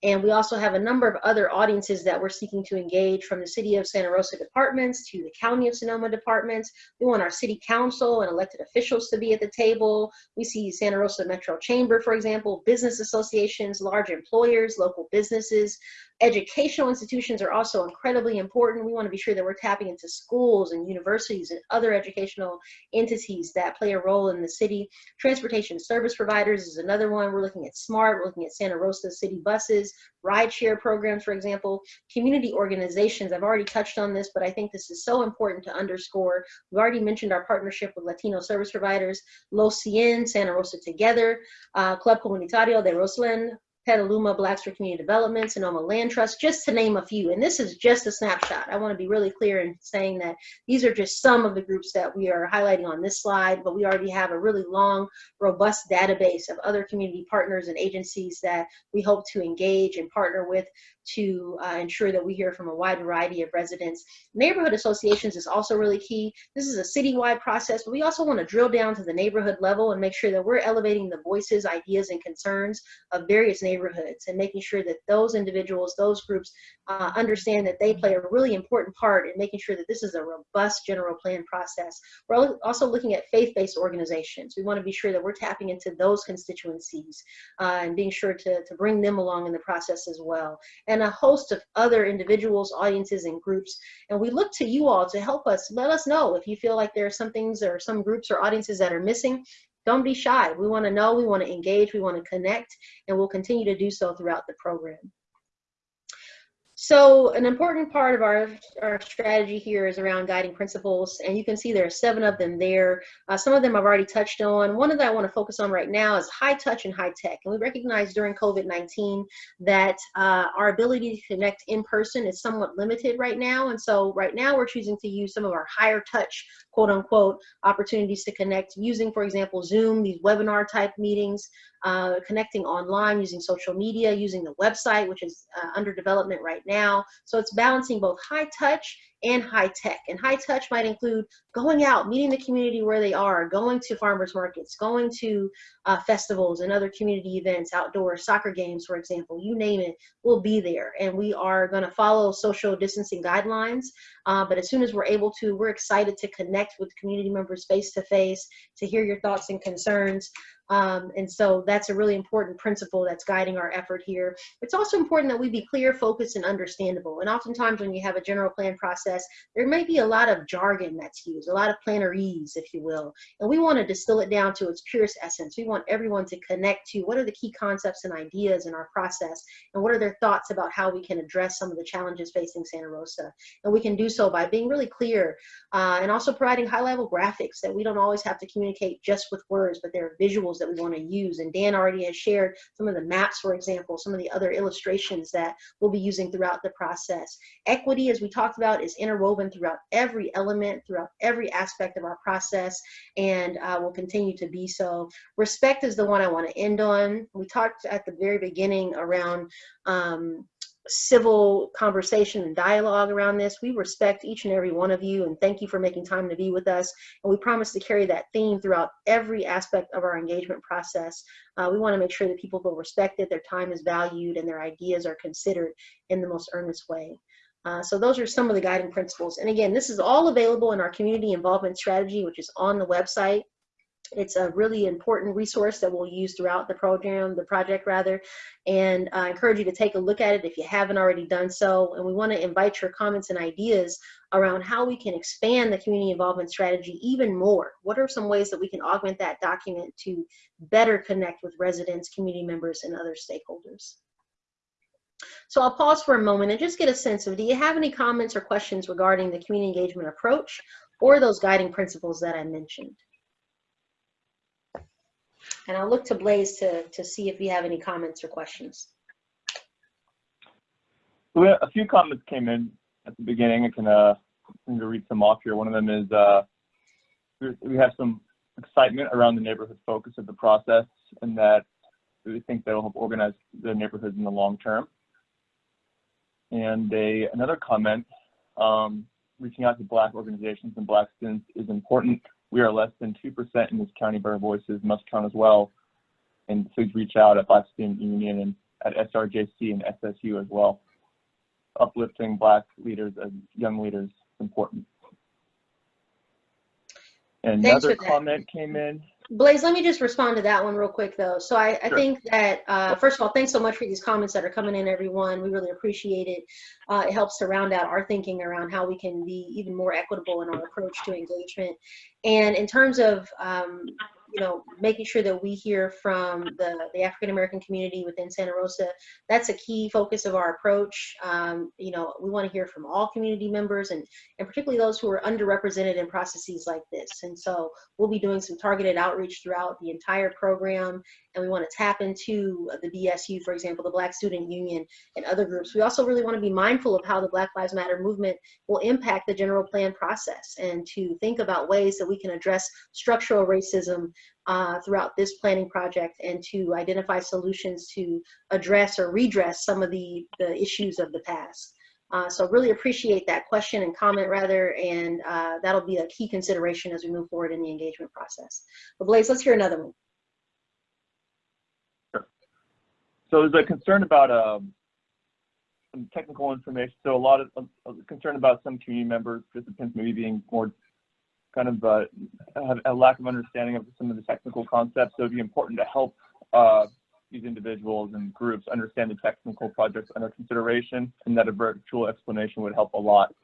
And we also have a number of other audiences that we're seeking to engage from the City of Santa Rosa departments to the County of Sonoma departments. We want our City Council and elected officials to be at the table. We see Santa Rosa Metro Chamber, for example, business associations, large employers, local businesses, Educational institutions are also incredibly important. We want to be sure that we're tapping into schools and universities and other educational entities that play a role in the city. Transportation service providers is another one. We're looking at SMART, we're looking at Santa Rosa city buses, rideshare programs, for example, community organizations. I've already touched on this, but I think this is so important to underscore. We've already mentioned our partnership with Latino service providers, Los Cien, Santa Rosa Together, uh, Club Comunitario de Roseland, Petaluma Blacks for Community Development, Sonoma Land Trust, just to name a few. And this is just a snapshot. I want to be really clear in saying that these are just some of the groups that we are highlighting on this slide, but we already have a really long, robust database of other community partners and agencies that we hope to engage and partner with to uh, ensure that we hear from a wide variety of residents. Neighborhood associations is also really key. This is a citywide process, but we also want to drill down to the neighborhood level and make sure that we're elevating the voices, ideas, and concerns of various neighborhoods and making sure that those individuals, those groups uh, understand that they play a really important part in making sure that this is a robust general plan process. We're also looking at faith-based organizations. We want to be sure that we're tapping into those constituencies uh, and being sure to, to bring them along in the process as well. And and a host of other individuals, audiences, and groups. And we look to you all to help us. Let us know if you feel like there are some things or some groups or audiences that are missing. Don't be shy. We want to know, we want to engage, we want to connect, and we'll continue to do so throughout the program. So an important part of our, our strategy here is around guiding principles, and you can see there are seven of them there. Uh, some of them I've already touched on. One of them I want to focus on right now is high touch and high tech. And we recognize during COVID-19 that uh, our ability to connect in person is somewhat limited right now. And so right now we're choosing to use some of our higher touch, quote unquote, opportunities to connect using, for example, Zoom, these webinar type meetings, uh, connecting online using social media, using the website, which is uh, under development right now. So it's balancing both high touch and high tech. And high touch might include going out, meeting the community where they are, going to farmers markets, going to uh, festivals and other community events, outdoor soccer games, for example, you name it, we'll be there. And we are going to follow social distancing guidelines. Uh, but as soon as we're able to, we're excited to connect with community members face to face, to hear your thoughts and concerns. Um, and so that's a really important principle that's guiding our effort here. It's also important that we be clear, focused, and understandable. And oftentimes when you have a general plan process, there may be a lot of jargon that's used, a lot of plannerese, if you will. And we want to distill it down to its purest essence. We want everyone to connect to what are the key concepts and ideas in our process, and what are their thoughts about how we can address some of the challenges facing Santa Rosa. And we can do so by being really clear uh, and also providing high level graphics that we don't always have to communicate just with words, but there are visuals that we want to use. And Dan already has shared some of the maps, for example, some of the other illustrations that we'll be using throughout the process. Equity, as we talked about, is interwoven throughout every element, throughout every aspect of our process, and uh, will continue to be so. Respect is the one I want to end on. We talked at the very beginning around um, civil conversation and dialogue around this. We respect each and every one of you and thank you for making time to be with us. And we promise to carry that theme throughout every aspect of our engagement process. Uh, we want to make sure that people feel respected, their time is valued, and their ideas are considered in the most earnest way. Uh, so those are some of the guiding principles. And again, this is all available in our community involvement strategy, which is on the website. It's a really important resource that we'll use throughout the program, the project rather, and I encourage you to take a look at it if you haven't already done so. And we want to invite your comments and ideas around how we can expand the community involvement strategy even more. What are some ways that we can augment that document to better connect with residents, community members, and other stakeholders? So I'll pause for a moment and just get a sense of, do you have any comments or questions regarding the community engagement approach or those guiding principles that I mentioned? And I'll look to Blaze to, to see if you have any comments or questions.
We had a few comments came in at the beginning. I can uh, I'm gonna read some off here. One of them is uh, we- we have some excitement around the neighborhood focus of the process, and that we think that will help organize the neighborhoods in the long term. And a another comment, um, reaching out to Black organizations and Black students is important. We are less than two percent in this county, but our voices must count as well. And please reach out at Black Student Union and at SRJC and SSU as well uplifting black leaders and young leaders is important. And another comment came in.
Blaze, let me just respond to that one real quick though. So I, I
Sure.
think that, uh, first of all, thanks so much for these comments that are coming in, everyone. We really appreciate it. Uh, it helps to round out our thinking around how we can be even more equitable in our approach to engagement. And in terms of, um, you know, making sure that we hear from the, the African American community within Santa Rosa, that's a key focus of our approach. Um, you know, we want to hear from all community members and, and particularly those who are underrepresented in processes like this. And so we'll be doing some targeted outreach throughout the entire program and we want to tap into the BSU, for example, the Black Student Union and other groups. We also really want to be mindful of how the Black Lives Matter movement will impact the general plan process and to think about ways that we can address structural racism uh, throughout this planning project and to identify solutions to address or redress some of the, the issues of the past. Uh, so really appreciate that question and comment rather, and uh, that'll be a key consideration as we move forward in the engagement process. But Blaze, let's hear another one.
So there's a concern about um, some technical information. So a lot of uh, concern about some community members, participants maybe being more kind of uh, have a lack of understanding of some of the technical concepts. So it'd be important to help uh, these individuals and groups understand the technical projects under consideration, and that a virtual explanation would help a lot,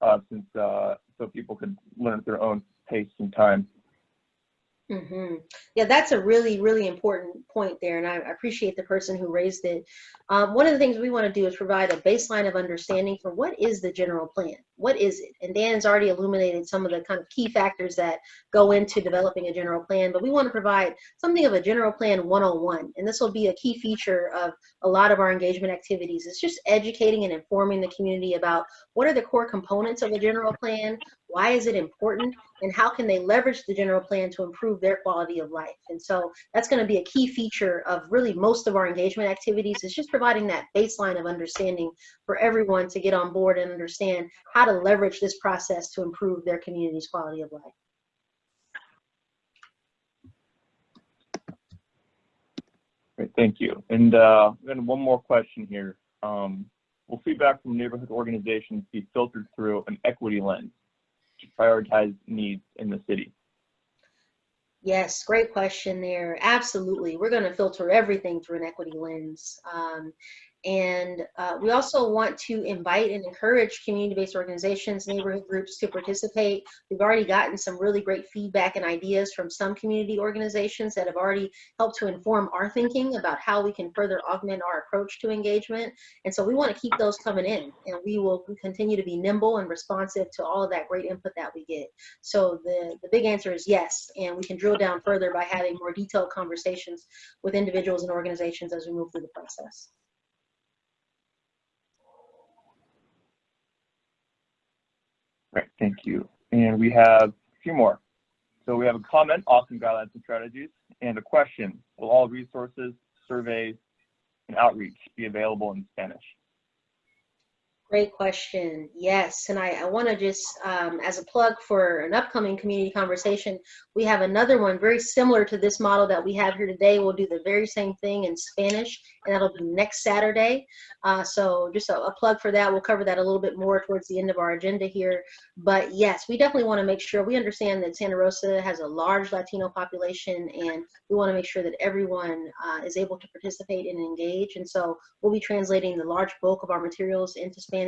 uh, since uh, so people could learn at their own pace and time.
Hmm Yeah, that's a really, really important point there, and I I appreciate the person who raised it. Um, one of the things we want to do is provide a baseline of understanding for what is the general plan? What is it? And Dan's already illuminated some of the kind of key factors that go into developing a general plan, but we want to provide something of a general plan 101, and this will be a key feature of a lot of our engagement activities. It's just educating and informing the community about what are the core components of a general plan, why is it important, and how can they leverage the general plan to improve their quality of life. And so that's going to be a key feature of really most of our engagement activities is just providing that baseline of understanding for everyone to get on board and understand how to leverage this process to improve their community's quality of life.
Great, thank you. And uh, then one more question here. Um, will feedback from neighborhood organizations be filtered through an equity lens to prioritize needs in the city?
Yes, great question there. Absolutely. We're going to filter everything through an equity lens. Um, And uh, we also want to invite and encourage community-based organizations, neighborhood groups to participate. We've already gotten some really great feedback and ideas from some community organizations that have already helped to inform our thinking about how we can further augment our approach to engagement. And so we want to keep those coming in and we will continue to be nimble and responsive to all of that great input that we get. So the, the big answer is yes, and we can drill down further by having more detailed conversations with individuals and organizations as we move through the process.
Great, thank you. And we have a few more. So we have a comment, awesome guidelines and strategies, and a question. Will all resources, surveys, and outreach be available in Spanish?
Great question. Yes, and I, I want to just, um, as a plug for an upcoming community conversation, we have another one very similar to this model that we have here today. We'll do the very same thing in Spanish, and that'll be next Saturday. Uh, so just a, a plug for that. We'll cover that a little bit more towards the end of our agenda here. But yes, we definitely want to make sure we understand that Santa Rosa has a large Latino population, and we want to make sure that everyone uh, is able to participate and engage. And so we'll be translating the large bulk of our materials into Spanish.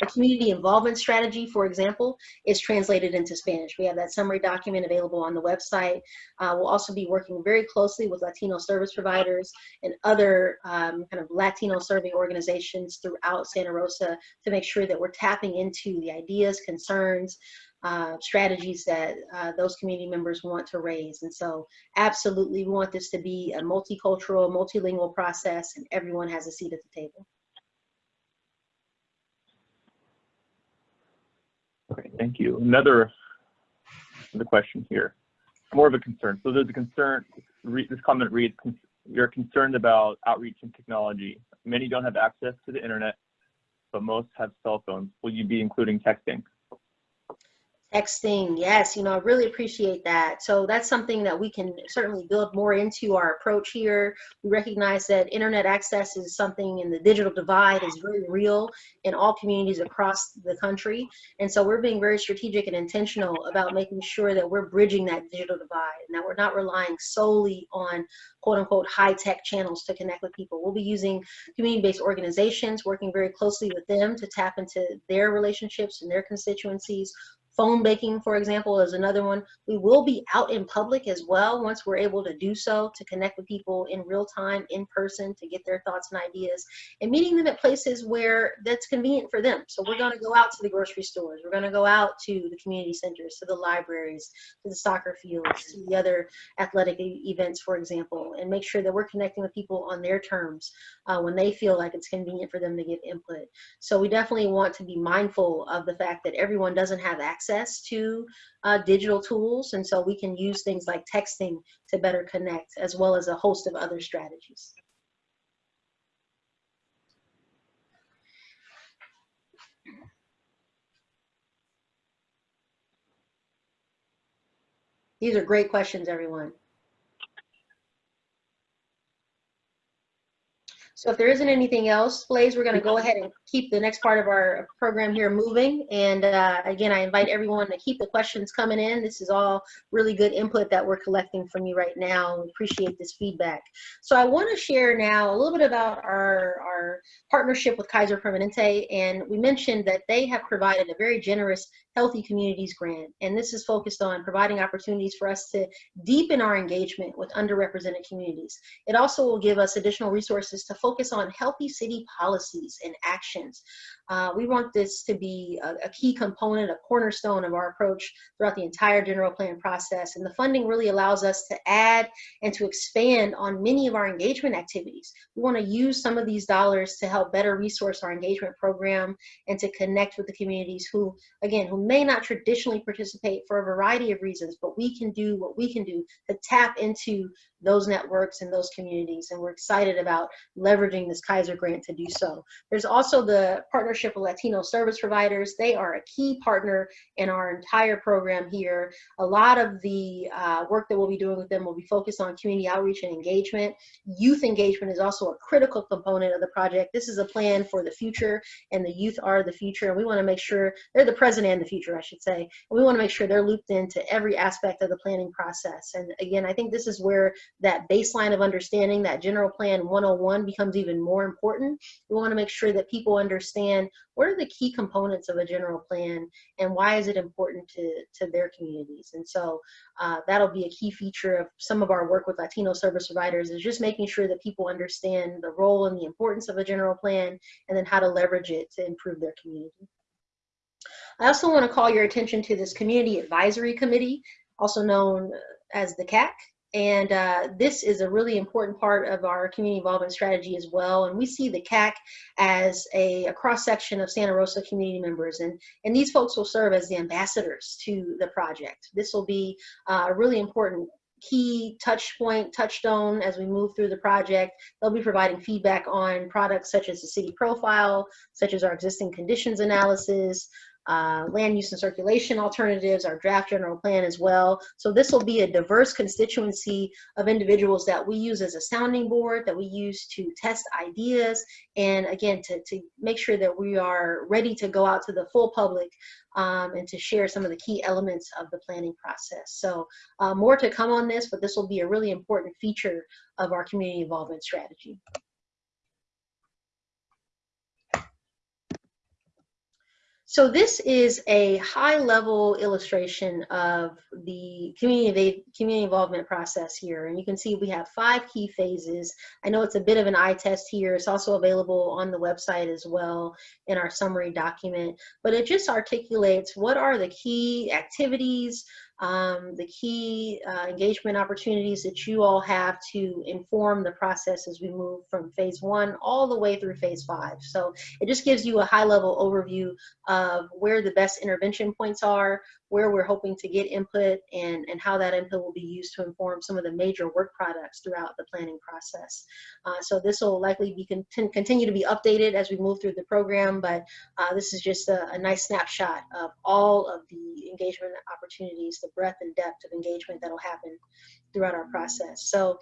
The community involvement strategy, for example, is translated into Spanish. We have that summary document available on the website. Uh, we'll also be working very closely with Latino service providers and other um, kind of Latino serving organizations throughout Santa Rosa to make sure that we're tapping into the ideas, concerns, uh, strategies that uh, those community members want to raise. And so absolutely we want this to be a multicultural, multilingual process and everyone has a seat at the table.
Okay, thank you. Another the question here, more of a concern. So there's a concern, re, this comment reads, you're concerned about outreach and technology. Many don't have access to the internet, but most have cell phones. Will you be including texting?
Texting, yes, you know, I really appreciate that. So that's something that we can certainly build more into our approach here. We recognize that internet access is something and the digital divide is very real in all communities across the country. And so we're being very strategic and intentional about making sure that we're bridging that digital divide and that we're not relying solely on quote unquote high tech channels to connect with people. We'll be using community-based organizations, working very closely with them to tap into their relationships and their constituencies Phone banking, for example, is another one. We will be out in public as well once we're able to do so to connect with people in real time, in person, to get their thoughts and ideas, and meeting them at places where that's convenient for them. So we're going to go out to the grocery stores. We're going to go out to the community centers, to the libraries, to the soccer fields, to the other athletic events, for example, and make sure that we're connecting with people on their terms uh, when they feel like it's convenient for them to give input. So we definitely want to be mindful of the fact that everyone doesn't have access access to uh, digital tools. And so we can use things like texting to better connect as well as a host of other strategies. These are great questions, everyone. So if there isn't anything else, Blaze, we're going to go ahead and keep the next part of our program here moving. And uh, again, I invite everyone to keep the questions coming in. This is all really good input that we're collecting from you right now. We appreciate this feedback. So I want to share now a little bit about our, our partnership with Kaiser Permanente. And we mentioned that they have provided a very generous Healthy Communities Grant. And this is focused on providing opportunities for us to deepen our engagement with underrepresented communities. It also will give us additional resources to focus on healthy city policies and actions. Uh, we want this to be a, a, key component, a cornerstone of our approach throughout the entire general plan process. And the funding really allows us to add and to expand on many of our engagement activities. We want to use some of these dollars to help better resource our engagement program and to connect with the communities who, again, who may not traditionally participate for a variety of reasons, but we can do what we can do to tap into those networks and those communities. And we're excited about leveraging this Kaiser grant to do so. There's also the partnership with Latino service providers. They are a key partner in our entire program here. A lot of the uh, work that we'll be doing with them will be focused on community outreach and engagement. Youth engagement is also a critical component of the project. This is a plan for the future and the youth are the future. And we wanna make sure they're the present and the future, I should say. And we wanna make sure they're looped into every aspect of the planning process. And again, I think this is where that baseline of understanding, that general plan 101 becomes even more important. We want to make sure that people understand what are the key components of a general plan and why is it important to, to their communities. And so uh, that'll be a key feature of some of our work with Latino service providers is just making sure that people understand the role and the importance of a general plan and then how to leverage it to improve their community. I also want to call your attention to this Community Advisory Committee, also known as the CAC. And uh, this is a really important part of our community involvement strategy as well. And we see the CAC as a, a cross-section of Santa Rosa community members. And, and these folks will serve as the ambassadors to the project. This will be uh, a really important key touch point, touchstone as we move through the project. They'll be providing feedback on products such as the city profile, such as our existing conditions analysis, uh, land use and circulation alternatives, our draft general plan as well. So this will be a diverse constituency of individuals that we use as a sounding board, that we use to test ideas, and again, to, to make sure that we are ready to go out to the full public um, and to share some of the key elements of the planning process. So uh, more to come on this, but this will be a really important feature of our community involvement strategy. So this is a high-level illustration of the community, community involvement process here. And you can see we have five key phases. I know it's a bit of an eye test here. It's also available on the website as well in our summary document. But it just articulates what are the key activities, um, the key uh, engagement opportunities that you all have to inform the process as we move from phase one all the way through phase five. So it just gives you a high level overview of where the best intervention points are, where we're hoping to get input and, and how that input will be used to inform some of the major work products throughout the planning process. Uh, so this will likely be con continue to be updated as we move through the program, but uh, this is just a, a, nice snapshot of all of the engagement opportunities, the breadth and depth of engagement that'll happen throughout our process. So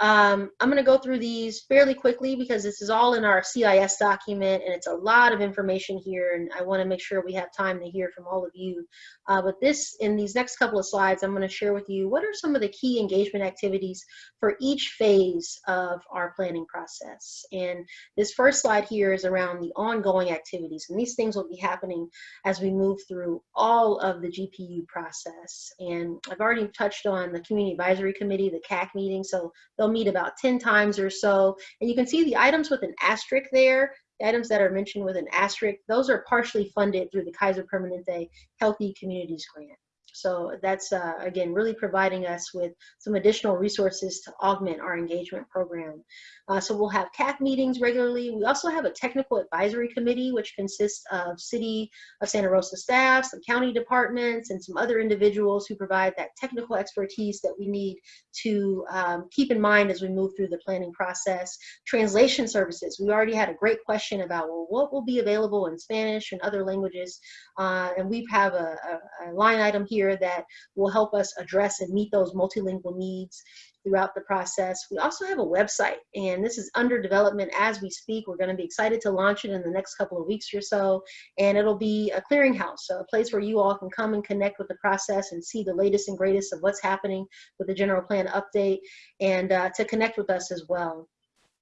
um, I'm going to go through these fairly quickly because this is all in our CIS document and it's a lot of information here and I want to make sure we have time to hear from all of you. Uh, but this, in these next couple of slides, I'm going to share with you what are some of the key engagement activities for each phase of our planning process. And this first slide here is around the ongoing activities and these things will be happening as we move through all of the GPU process. And I've already touched on the Community Advisory Committee, the CAC meeting, so they'll meet about 10 times or so. And you can see the items with an asterisk there the items that are mentioned with an asterisk, those are partially funded through the Kaiser Permanente Healthy Communities Grant. So that's, uh, again, really providing us with some additional resources to augment our engagement program. Uh, so we'll have CAC meetings regularly. We also have a technical advisory committee, which consists of City of Santa Rosa staff, some county departments, and some other individuals who provide that technical expertise that we need to um, keep in mind as we move through the planning process. Translation services. We already had a great question about, well, what will be available in Spanish and other languages? Uh, and we have a, a, a line item here that will help us address and meet those multilingual needs throughout the process. We also have a website, and this is under development as we speak. We're going to be excited to launch it in the next couple of weeks or so, and it'll be a clearinghouse, so a place where you all can come and connect with the process and see the latest and greatest of what's happening with the general plan update, and uh, to connect with us as well.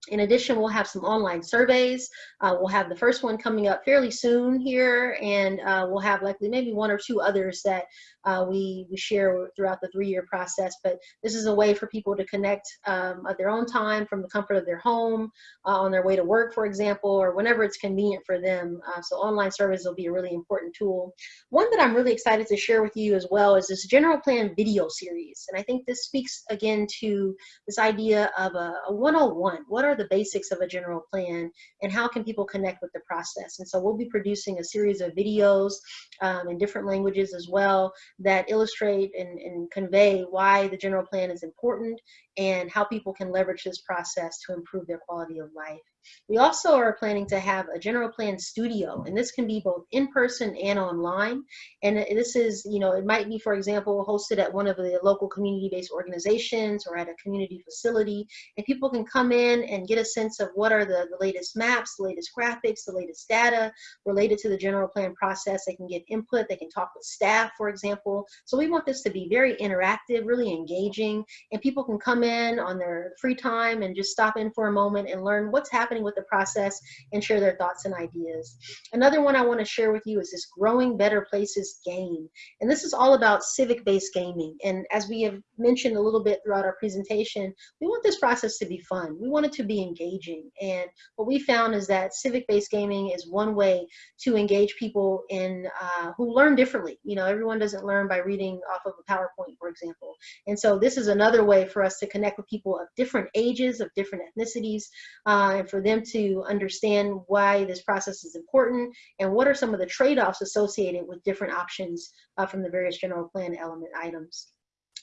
In addition, we'll have some online surveys. Uh, we'll have the first one coming up fairly soon here, and uh, we'll have likely maybe one or two others that uh, we, we share throughout the three-year process. But this is a way for people to connect um, at their own time from the comfort of their home, uh, on their way to work, for example, or whenever it's convenient for them. Uh, so online surveys will be a really important tool. One that I'm really excited to share with you as well is this general plan video series. And I think this speaks again to this idea of a, a 101. What are the basics of a general plan and how can people connect with the process. And so we'll be producing a series of videos um, in different languages as well that illustrate and, and convey why the general plan is important and how people can leverage this process to improve their quality of life. We also are planning to have a general plan studio, and this can be both in person and online. And this is, you know, it might be, for example, hosted at one of the local community-based organizations or at a community facility, and people can come in and get a sense of what are the, the latest maps, the latest graphics, the latest data related to the general plan process. They can get input, they can talk with staff, for example. So we want this to be very interactive, really engaging, and people can come in on their free time and just stop in for a moment and learn what's happening with the process and share their thoughts and ideas. Another one I want to share with you is this Growing Better Places game. And this is all about civic-based gaming. And as we have mentioned a little bit throughout our presentation, we want this process to be fun. We want it to be engaging. And what we found is that civic-based gaming is one way to engage people in uh, who learn differently. You know, everyone doesn't learn by reading off of a PowerPoint, for example. And so this is another way for us to connect with people of different ages, of different ethnicities, uh, and for them to understand why this process is important and what are some of the trade-offs associated with different options uh, from the various general plan element items.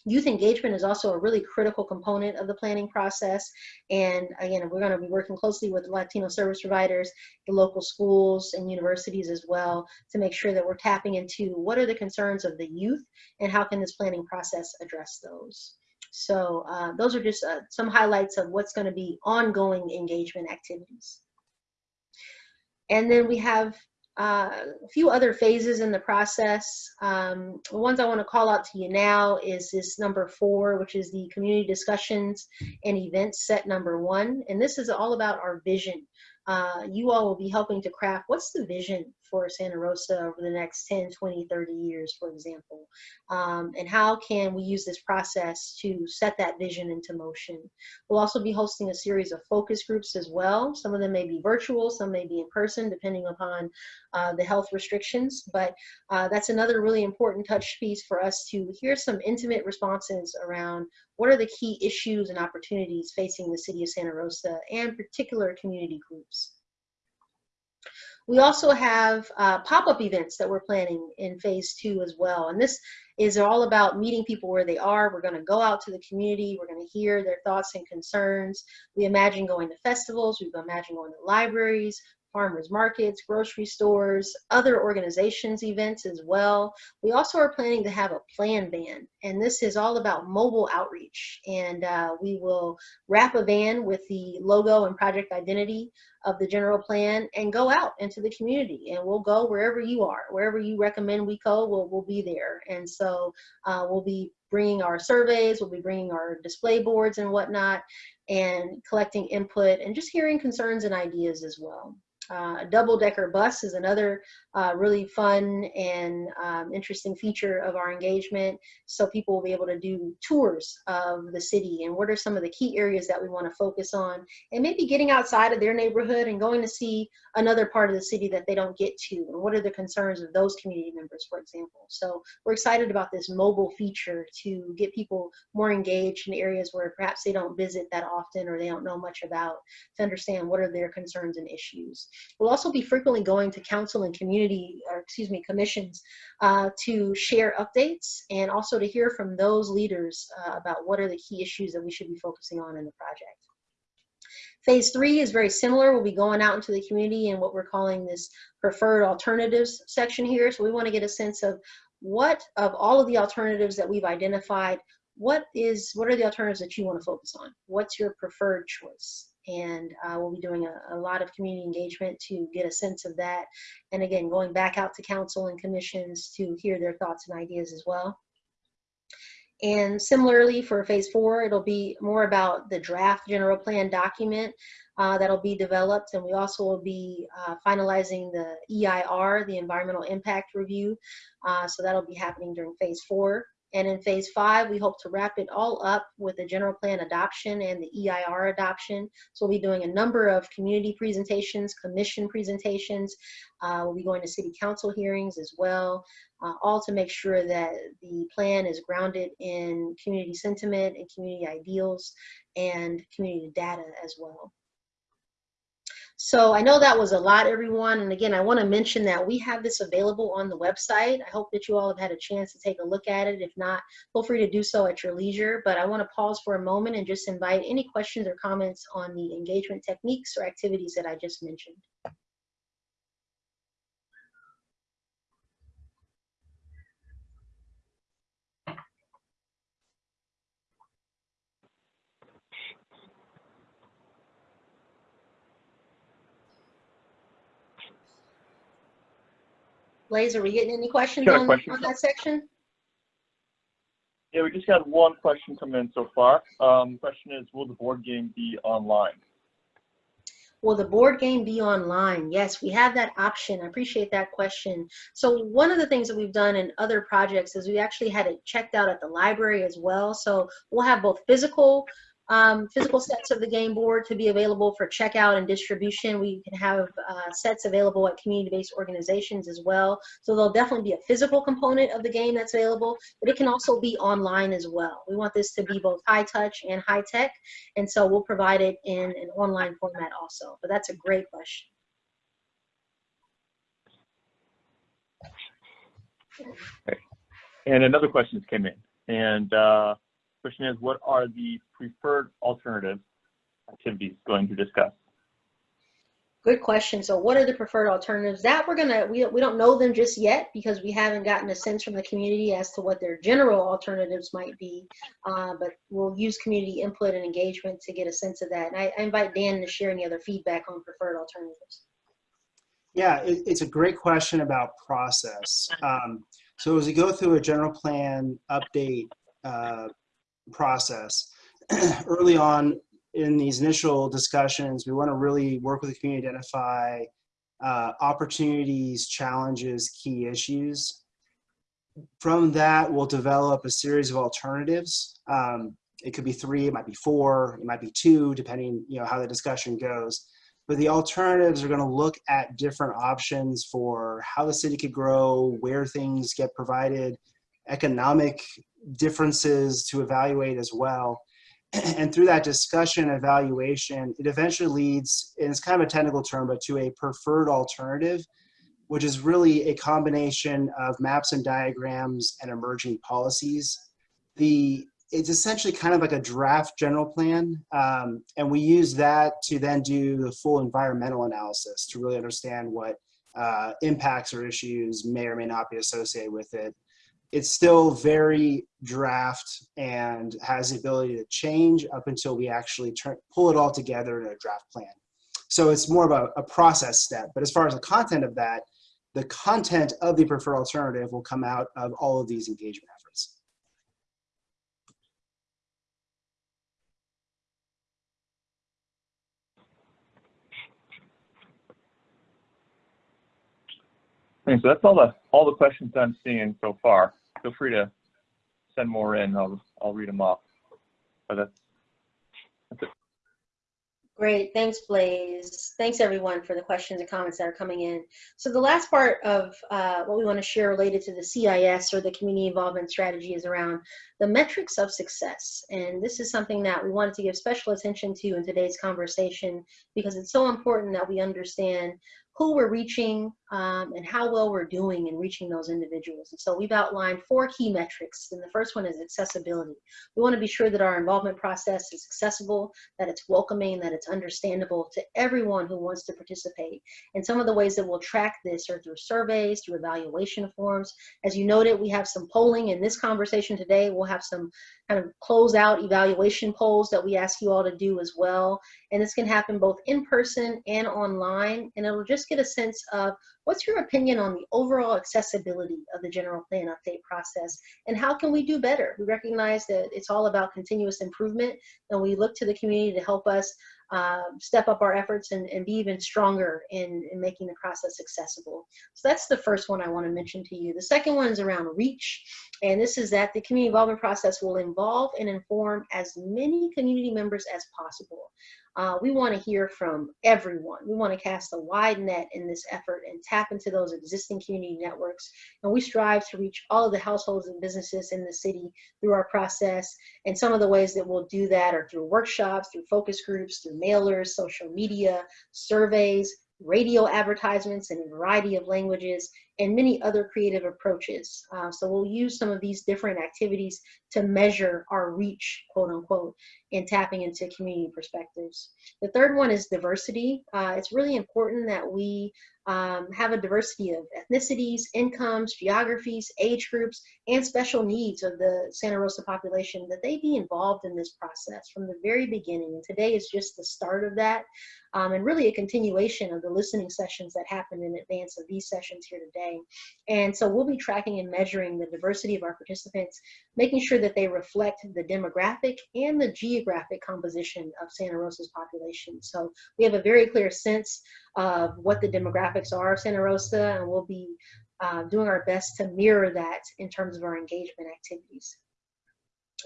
Youth engagement is also a really critical component of the planning process. And again, we're going to be working closely with Latino service providers, the local schools and universities as well to make sure that we're tapping into what are the concerns of the youth and how can this planning process address those. So uh, those are just uh, some highlights of what's going to be ongoing engagement activities. And then we have uh, a few other phases in the process. Um, the ones I want to call out to you now is this number four, which is the community discussions and events set number one. And this is all about our vision. Uh, you all will be helping to craft what's the vision for Santa Rosa over the next 10, 20, 30 years, for example? Um, and how can we use this process to set that vision into motion? We'll also be hosting a series of focus groups as well. Some of them may be virtual, some may be in person, depending upon uh, the health restrictions. But uh, that's another really important touch piece for us to hear some intimate responses around what are the key issues and opportunities facing the city of Santa Rosa and particular community groups. We also have uh, pop-up events that we're planning in phase two as well. And this is all about meeting people where they are. We're gonna go out to the community. We're gonna hear their thoughts and concerns. We imagine going to festivals. We imagine going to libraries, farmers markets, grocery stores, other organizations events as well. We also are planning to have a plan van, and this is all about mobile outreach. And uh, we will wrap a van with the logo and project identity of the general plan and go out into the community and we'll go wherever you are wherever you recommend we go we'll, we'll be there and so uh, we'll be bringing our surveys we'll be bringing our display boards and whatnot and collecting input and just hearing concerns and ideas as well uh, a double-decker bus is another uh, really fun and um, interesting feature of our engagement. So people will be able to do tours of the city and what are some of the key areas that we want to focus on and maybe getting outside of their neighborhood and going to see another part of the city that they don't get to and what are the concerns of those community members, for example. So we're excited about this mobile feature to get people more engaged in areas where perhaps they don't visit that often or they don't know much about to understand what are their concerns and issues. We'll also be frequently going to council and community, or excuse me, commissions uh, to share updates and also to hear from those leaders uh, about what are the key issues that we should be focusing on in the project. Phase three is very similar. We'll be going out into the community and what we're calling this preferred alternatives section here. So we want to get a sense of what of all of the alternatives that we've identified, what is what are the alternatives that you want to focus on? What's your preferred choice? And uh, we'll be doing a, a, lot of community engagement to get a sense of that. And again, going back out to council and commissions to hear their thoughts and ideas as well. And similarly for phase four, it'll be more about the draft general plan document uh, that'll be developed. And we also will be uh, finalizing the EIR, the environmental impact review. Uh, so that'll be happening during phase four. And in phase five, we hope to wrap it all up with the general plan adoption and the EIR adoption. So we'll be doing a number of community presentations, commission presentations. Uh, we'll be going to city council hearings as well, uh, all to make sure that the plan is grounded in community sentiment and community ideals and community data as well. So I know that was a lot, everyone. And again, I want to mention that we have this available on the website. I hope that you all have had a chance to take a look at it. If not, feel free to do so at your leisure. But I want to pause for a moment and just invite any questions or comments on the engagement techniques or activities that I just mentioned. Blaze, are we getting any questions on,
question.
on that section?
Yeah, we just got one question come in so far. Um, question is, will the board game be online?
Will the board game be online? Yes, we have that option. I appreciate that question. So one of the things that we've done in other projects is we actually had it checked out at the library as well. So we'll have both physical um, physical sets of the game board to be available for checkout and distribution. We can have uh, sets available at community-based organizations as well. So there'll definitely be a physical component of the game that's available, but it can also be online as well. We want this to be both high touch and high tech, and so we'll provide it in an online format also. But that's a great question.
And another question came in. And uh, question is, what are the preferred alternative activities going to discuss?
Good question. So what are the preferred alternatives? That we're gonna, we, we don't know them just yet because we haven't gotten a sense from the community as to what their general alternatives might be. Uh, but we'll use community input and engagement to get a sense of that. And I, I invite Dan to share any other feedback on preferred alternatives.
Yeah, it, it's a great question about process. Um, so as we go through a general plan update uh, process, *clears throat* early on in these initial discussions, we want to really work with the community identify uh, opportunities, challenges, key issues. From that, we'll develop a series of alternatives. Um, it could be three, it might be four, it might be two, depending you know how the discussion goes. But the alternatives are going to look at different options for how the city could grow, where things get provided, economic differences to evaluate as well. *clears throat* And through that discussion evaluation, it eventually leads, and it's kind of a technical term, but to a preferred alternative, which is really a combination of maps and diagrams and emerging policies. The it's essentially kind of like a draft general plan. Um, and we use that to then do the full environmental analysis to really understand what uh, impacts or issues may or may not be associated with it. It's still very draft and has the ability to change up until we actually turn, pull it all together in a draft plan. So it's more of a, a process step. But as far as the content of that, the content of the preferred alternative will come out of all of these engagement efforts.
Okay, so that's all the all the questions I'm seeing so far. Feel free to send more in. I'll I'll read them off. But that's it.
Great, thanks Blaze. Thanks everyone for the questions and comments that are coming in. So the last part of uh, what we want to share related to the CIS or the community involvement strategy is around the metrics of success. And this is something that we wanted to give special attention to in today's conversation because it's so important that we understand who we're reaching um, and how well we're doing in reaching those individuals. And so we've outlined four key metrics. And the first one is accessibility. We want to be sure that our involvement process is accessible, that it's welcoming, that it's understandable to everyone who wants to participate. And some of the ways that we'll track this are through surveys, through evaluation forms. As you noted, we have some polling in this conversation today. We'll have some kind of close out evaluation polls that we ask you all to do as well. And this can happen both in person and online. And it'll just get a sense of what's your opinion on the overall accessibility of the general plan update process and how can we do better? We recognize that it's all about continuous improvement and we look to the community to help us uh, step up our efforts and, and be even stronger in, in making the process accessible. So that's the first one I want to mention to you. The second one is around reach. And this is that the community involvement process will involve and inform as many community members as possible. Uh, we want to hear from everyone. We want to cast a wide net in this effort and tap into those existing community networks. And we strive to reach all of the households and businesses in the city through our process. And some of the ways that we'll do that are through workshops, through focus groups, through mailers, social media, surveys, radio advertisements in a variety of languages, and many other creative approaches. Uh, so we'll use some of these different activities to measure our reach, quote unquote, in tapping into community perspectives. The third one is diversity. Uh, it's really important that we um, have a diversity of ethnicities, incomes, geographies, age groups, and special needs of the Santa Rosa population, that they be involved in this process from the very beginning. And today is just the start of that, um, and really a continuation of the listening sessions that happened in advance of these sessions here today. And so we'll be tracking and measuring the diversity of our participants, making sure that they reflect the demographic and the geographic composition of Santa Rosa's population. So we have a very clear sense of what the demographics are of Santa Rosa, and we'll be uh, doing our best to mirror that in terms of our engagement activities.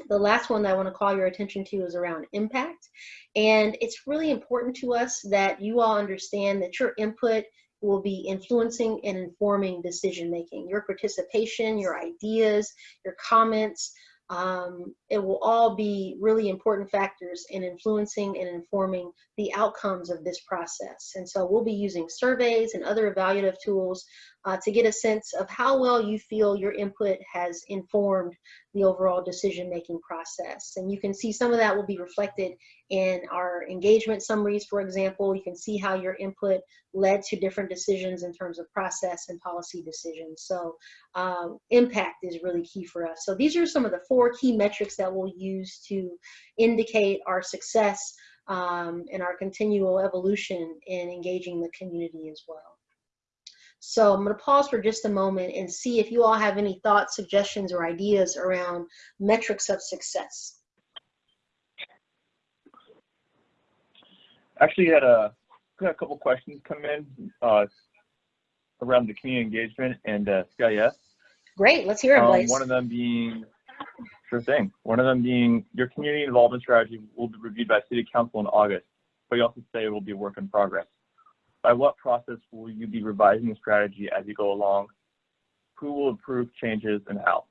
The last one that I want to call your attention to is around impact. And it's really important to us that you all understand that your input will be influencing and informing decision making. Your participation, your ideas, your comments, um, it will all be really important factors in influencing and informing the outcomes of this process. And so we'll be using surveys and other evaluative tools uh, to get a sense of how well you feel your input has informed the overall decision-making process. And you can see some of that will be reflected in our engagement summaries, for example. You can see how your input led to different decisions in terms of process and policy decisions. So um, impact is really key for us. So these are some of the four key metrics that we'll use to indicate our success um, and our continual evolution in engaging the community as well. So I'm going to pause for just a moment and see if you all have any thoughts, suggestions, or ideas around metrics of success.
Actually, had a got a couple questions come in uh, around the community engagement and uh, CIS.
Great, let's hear it,
Um, one of them being, sure thing. One of them being your community involvement strategy will be reviewed by City Council in August, but you also say it will be a work in progress. By what process will you be revising the strategy as you go along? Who will approve changes and how?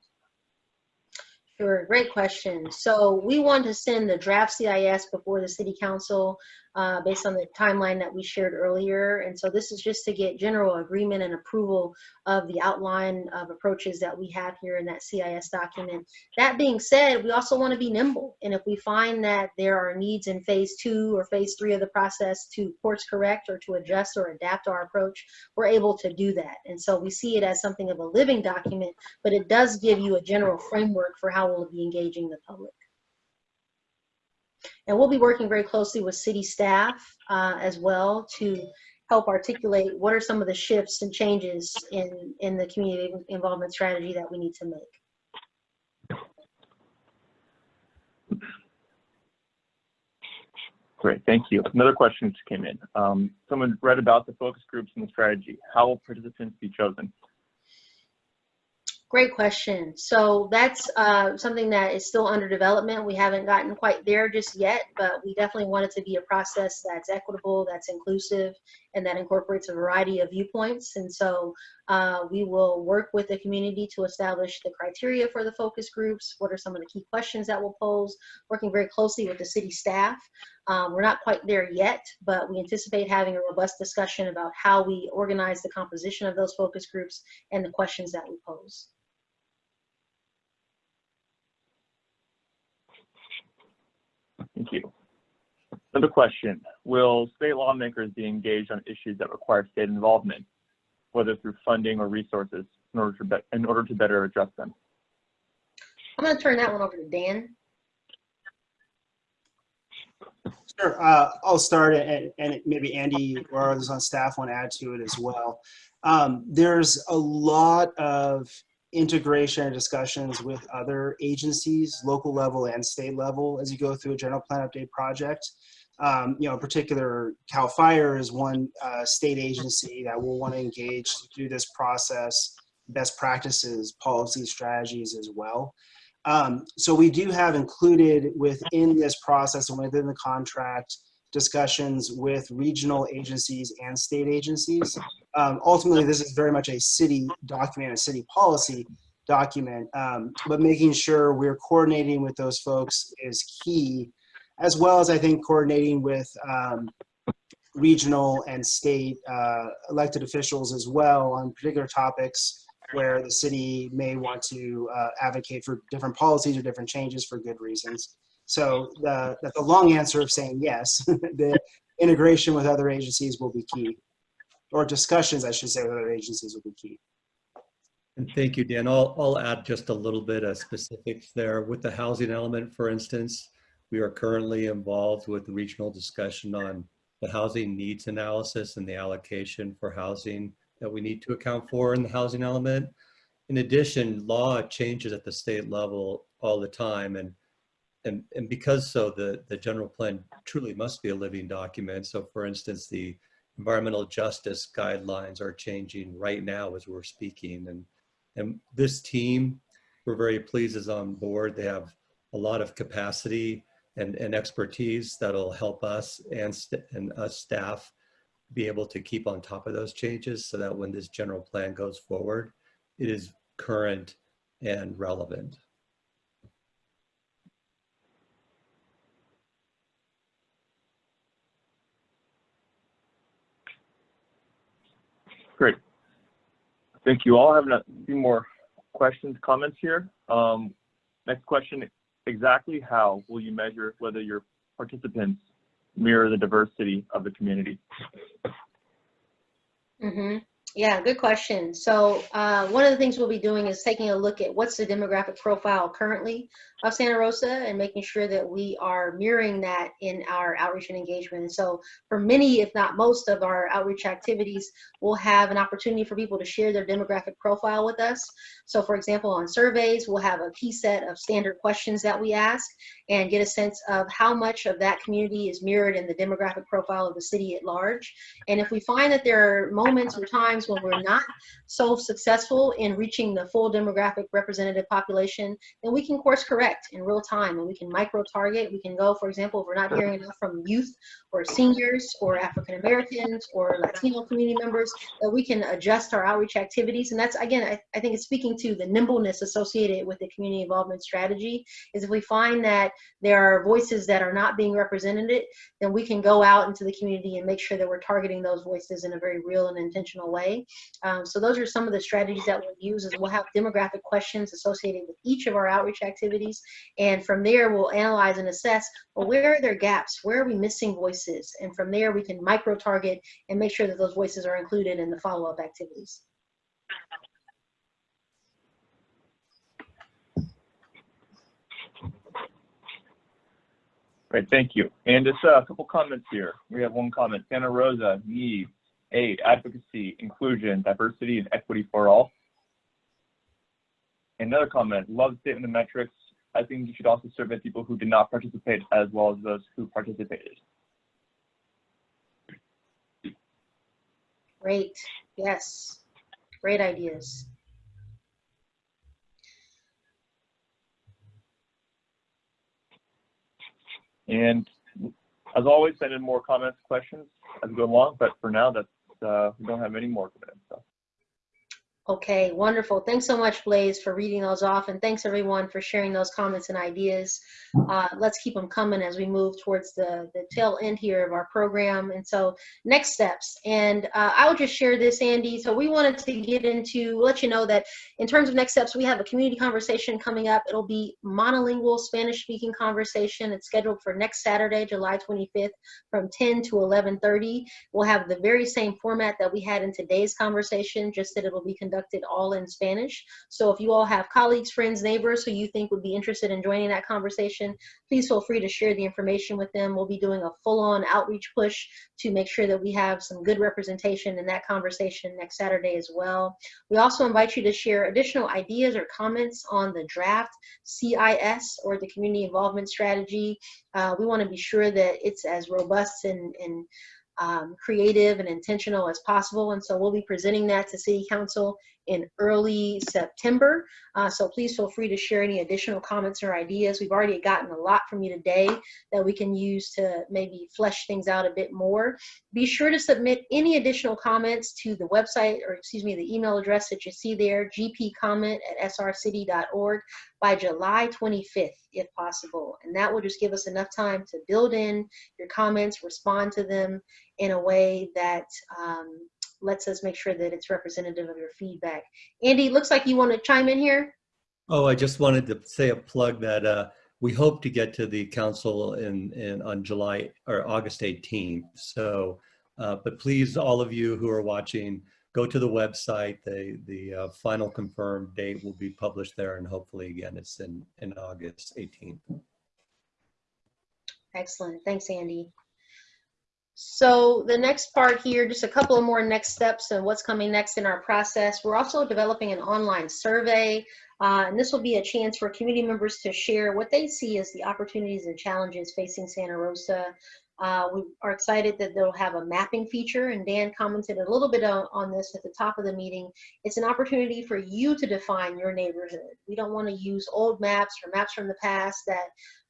Sure, great question. So we want to send the draft CIS before the city council uh, based on the timeline that we shared earlier. And so this is just to get general agreement and approval of the outline of approaches that we have here in that CIS document. That being said, we also want to be nimble. And if we find that there are needs in phase two or phase three of the process to course correct or to adjust or adapt our approach, we're able to do that. And so we see it as something of a living document, but it does give you a general framework for how we'll be engaging the public. And we'll be working very closely with city staff uh, as well to help articulate what are some of the shifts and changes in, in the community involvement strategy that we need to make.
Great, thank you. Another question just came in. Um, someone read about the focus groups and the strategy. How will participants be chosen?
Great question. So that's uh, something that is still under development. We haven't gotten quite there just yet, but we definitely want it to be a process that's equitable, that's inclusive, and that incorporates a variety of viewpoints. And so uh, we will work with the community to establish the criteria for the focus groups. What are some of the key questions that we'll pose? Working very closely with the city staff. Um, we're not quite there yet, but we anticipate having a robust discussion about how we organize the composition of those focus groups and the questions that we pose.
Thank you. Another question. Will state lawmakers be engaged on issues that require state involvement, whether through funding or resources, in order to, in order to better address them?
I'm going to turn that one over to Dan.
Sure. Uh, I'll start and, and maybe Andy or others on staff want to add to it as well. Um, there's a lot of integration and discussions with other agencies, local level and state level, as you go through a general plan update project. Um, you know, in particular, CAL FIRE is one uh, state agency that will want to engage through this process, best practices, policy strategies as well. Um, so we do have included within this process and within the contract discussions with regional agencies and state agencies. Um, ultimately, this is very much a city document, a city policy document, um, but making sure we're coordinating with those folks is key, as well as I think coordinating with um, regional and state uh, elected officials as well on particular topics where the city may want to uh, advocate for different policies or different changes for good reasons. So the, the, long answer of saying yes, *laughs* the integration with other agencies will be key, or discussions, I should say, with other agencies will be key.
And thank you, Dan. I'll, I'll add just a little bit of specifics there. With the housing element, for instance, we are currently involved with the regional discussion on the housing needs analysis and the allocation for housing that we need to account for in the housing element. In addition, law changes at the state level all the time. And, and, and because so, the, the general plan truly must be a living document. So for instance, the environmental justice guidelines are changing right now as we're speaking. And, and this team, we're very pleased is on board. They have a lot of capacity and, and expertise that'll help us and, and us staff be able to keep on top of those changes so that when this general plan goes forward, it is current and relevant.
Great. Thank you all. I have a few more questions, comments here. Um, next question, exactly how will you measure whether your participants mirror the diversity of the community?
Mm-hmm. Yeah, good question. So uh, one of the things we'll be doing is taking a look at what's the demographic profile currently of Santa Rosa and making sure that we are mirroring that in our outreach and engagement. And so for many, if not most of our outreach activities, we'll have an opportunity for people to share their demographic profile with us. So for example, on surveys, we'll have a key set of standard questions that we ask and get a sense of how much of that community is mirrored in the demographic profile of the city at large. And if we find that there are moments or times when we're not so successful in reaching the full demographic representative population, then we can course correct in real time and we can micro target. We can go, for example, if we're not hearing enough from youth or seniors or African Americans or Latino community members, that we can adjust our outreach activities. And that's, again, I, I think it's speaking to the nimbleness associated with the community involvement strategy is if we find that there are voices that are not being represented, then we can go out into the community and make sure that we're targeting those voices in a very real and intentional way. Um, so those are some of the strategies that we'll use is we'll have demographic questions associated with each of our outreach activities. And from there, we'll analyze and assess, well, where are there gaps? Where are we missing voices? And from there, we can micro target and make sure that those voices are included in the follow-up activities.
Great, thank you. And just uh, a couple comments here. We have one comment. Santa Rosa needs aid, advocacy, inclusion, diversity, and equity for all. Another comment, love the statement of metrics. I think you should also survey people who did not participate as well as those who participated.
Great, yes, great ideas.
And as always, send in more comments, questions as we go along. But for now, that's uh, we don't have any more comments. So.
Okay, wonderful. Thanks so much, Blaze, for reading those off. And thanks everyone for sharing those comments and ideas. Uh, let's keep them coming as we move towards the, the tail end here of our program. And so next steps. And uh, I will just share this, Andy. So we wanted to get into, let you know that in terms of next steps, we have a community conversation coming up. It'll be monolingual Spanish speaking conversation. It's scheduled for next Saturday, July 25th from 10 to 11.30. We'll have the very same format that we had in today's conversation, just that it'll be conducted conducted all in Spanish. So if you all have colleagues, friends, neighbors who you think would be interested in joining that conversation, please feel free to share the information with them. We'll be doing a full-on outreach push to make sure that we have some good representation in that conversation next Saturday as well. We also invite you to share additional ideas or comments on the draft CIS or the community involvement strategy. Uh, we want to be sure that it's as robust and, and um, creative and intentional as possible. And so we'll be presenting that to City Council in early September. Uh, so please feel free to share any additional comments or ideas. We've already gotten a lot from you today that we can use to maybe flesh things out a bit more. Be sure to submit any additional comments to the website, or excuse me, the email address that you see there, gpcomment at srcity.org by July 25th, if possible. And that will just give us enough time to build in your comments, respond to them in a way that um, lets us make sure that it's representative of your feedback. Andy, looks like you want to chime in here.
Oh, I just wanted to say a plug that uh, we hope to get to the council in, in on July or August 18th. So, uh, but please, all of you who are watching, go to the website. The the uh, final confirmed date will be published there, and hopefully, again, it's in in August 18th.
Excellent. Thanks, Andy. So the next part here, just a couple of more next steps and what's coming next in our process. We're also developing an online survey, uh, and this will be a chance for community members to share what they see as the opportunities and challenges facing Santa Rosa. Uh, we are excited that they'll have a mapping feature, and Dan commented a little bit on, on this at the top of the meeting. It's an opportunity for you to define your neighborhood. We don't want to use old maps or maps from the past that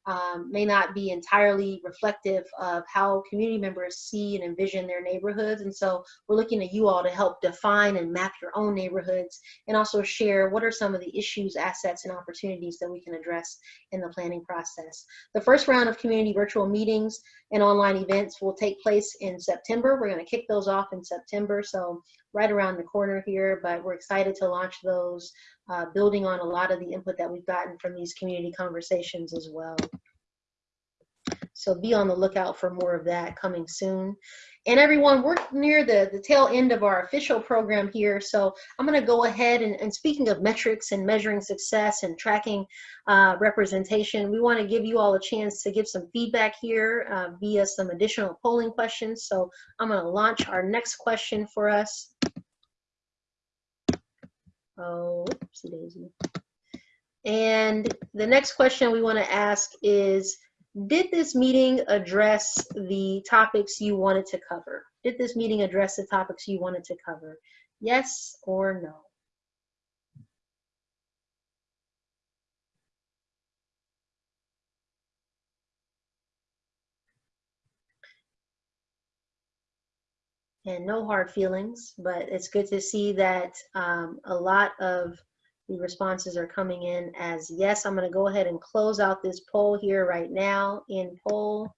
um, may not be entirely reflective of how community members see and envision their neighborhoods. And so we're looking at you all to help define and map your own neighborhoods and also share what are some of the issues, assets, and opportunities that we can address in the planning process. The first round of community virtual meetings and online events will take place in September. We're going to kick those off in September. So right around the corner here, but we're excited to launch those, uh, building on a lot of the input that we've gotten from these community conversations as well. So be on the lookout for more of that coming soon. And everyone, we're near the, the tail end of our official program here. So I'm gonna go ahead and, and speaking of metrics and measuring success and tracking uh, representation, we wanna give you all a chance to give some feedback here uh, via some additional polling questions. So I'm gonna launch our next question for us. Oh, oopsie daisy. And the next question we wanna ask is, did this meeting address the topics you wanted to cover? Did this meeting address the topics you wanted to cover? Yes or no? And no hard feelings, but it's good to see that um, a lot of the responses are coming in as yes. I'm going to go ahead and close out this poll here right now in poll.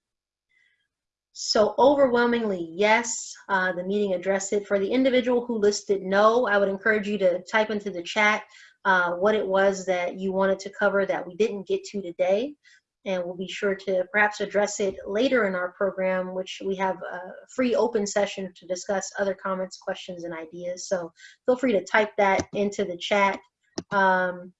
So overwhelmingly, yes, uh, the meeting addressed it. For the individual who listed no, I would encourage you to type into the chat uh, what it was that you wanted to cover that we didn't get to today. And we'll be sure to perhaps address it later in our program, which we have a free open session to discuss other comments, questions, and ideas. So feel free to type that into the chat um,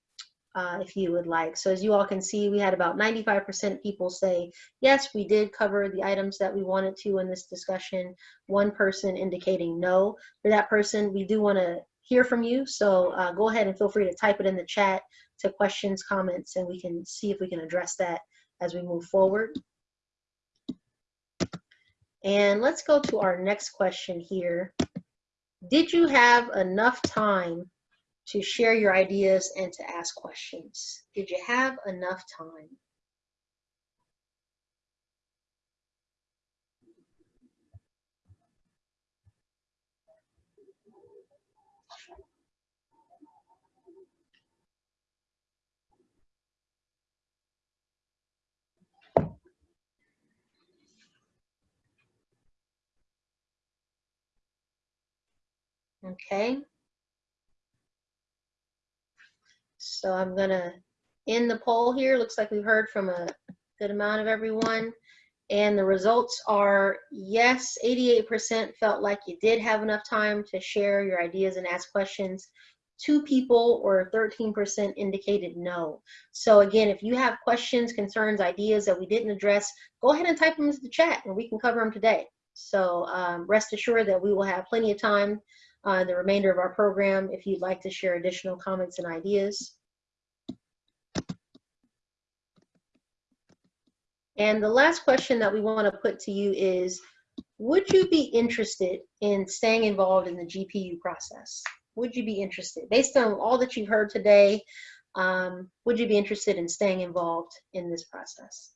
uh, if you would like. So as you all can see, we had about 95% people say, yes, we did cover the items that we wanted to in this discussion. One person indicating no. For that person, we do want to hear from you. So uh, go ahead and feel free to type it in the chat to questions, comments, and we can see if we can address that as we move forward. And let's go to our next question here. Did you have enough time to share your ideas and to ask questions? Did you have enough time? Okay. So I'm gonna end the poll here. Looks like we've heard from a good amount of everyone. And the results are yes, 88% felt like you did have enough time to share your ideas and ask questions. Two people or 13% indicated no. So again, if you have questions, concerns, ideas that we didn't address, go ahead and type them into the chat and we can cover them today. So um, rest assured that we will have plenty of time uh, the remainder of our program if you'd like to share additional comments and ideas. And the last question that we want to put to you is, would you be interested in staying involved in the GPU process? Would you be interested? Based on all that you've heard today, um, would you be interested in staying involved in this process?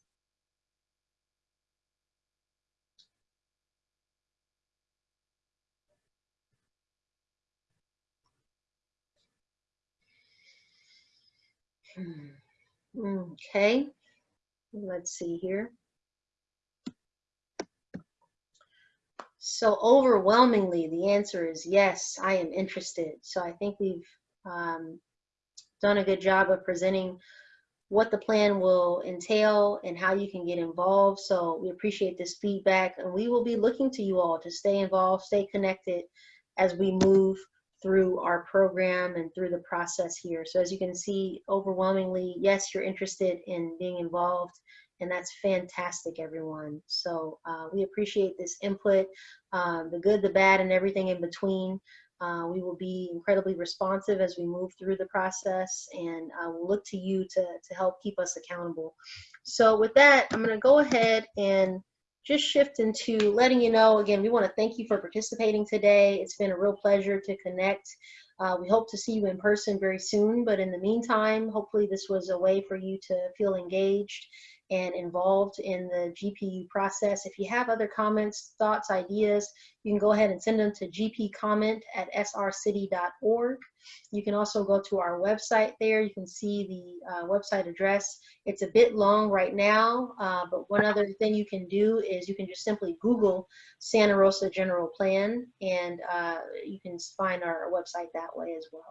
Okay, let's see here. So overwhelmingly, the answer is yes, I am interested. So I think we've um, done a good job of presenting what the plan will entail and how you can get involved. So we appreciate this feedback and we will be looking to you all to stay involved, stay connected as we move through our program and through the process here. So as you can see, overwhelmingly, yes, you're interested in being involved and that's fantastic, everyone. So uh, we appreciate this input, um, the good, the bad, and everything in between. Uh, we will be incredibly responsive as we move through the process and uh, we'll look to you to, to help keep us accountable. So with that, I'm gonna go ahead and just shift into letting you know, again, we wanna thank you for participating today. It's been a real pleasure to connect. Uh, we hope to see you in person very soon, but in the meantime, hopefully this was a way for you to feel engaged and involved in the GPU process. If you have other comments, thoughts, ideas, you can go ahead and send them to gpcomment at srcity.org. You can also go to our website there. You can see the uh, website address. It's a bit long right now, uh, but one other thing you can do is you can just simply Google Santa Rosa General Plan and uh, you can find our website that way as well.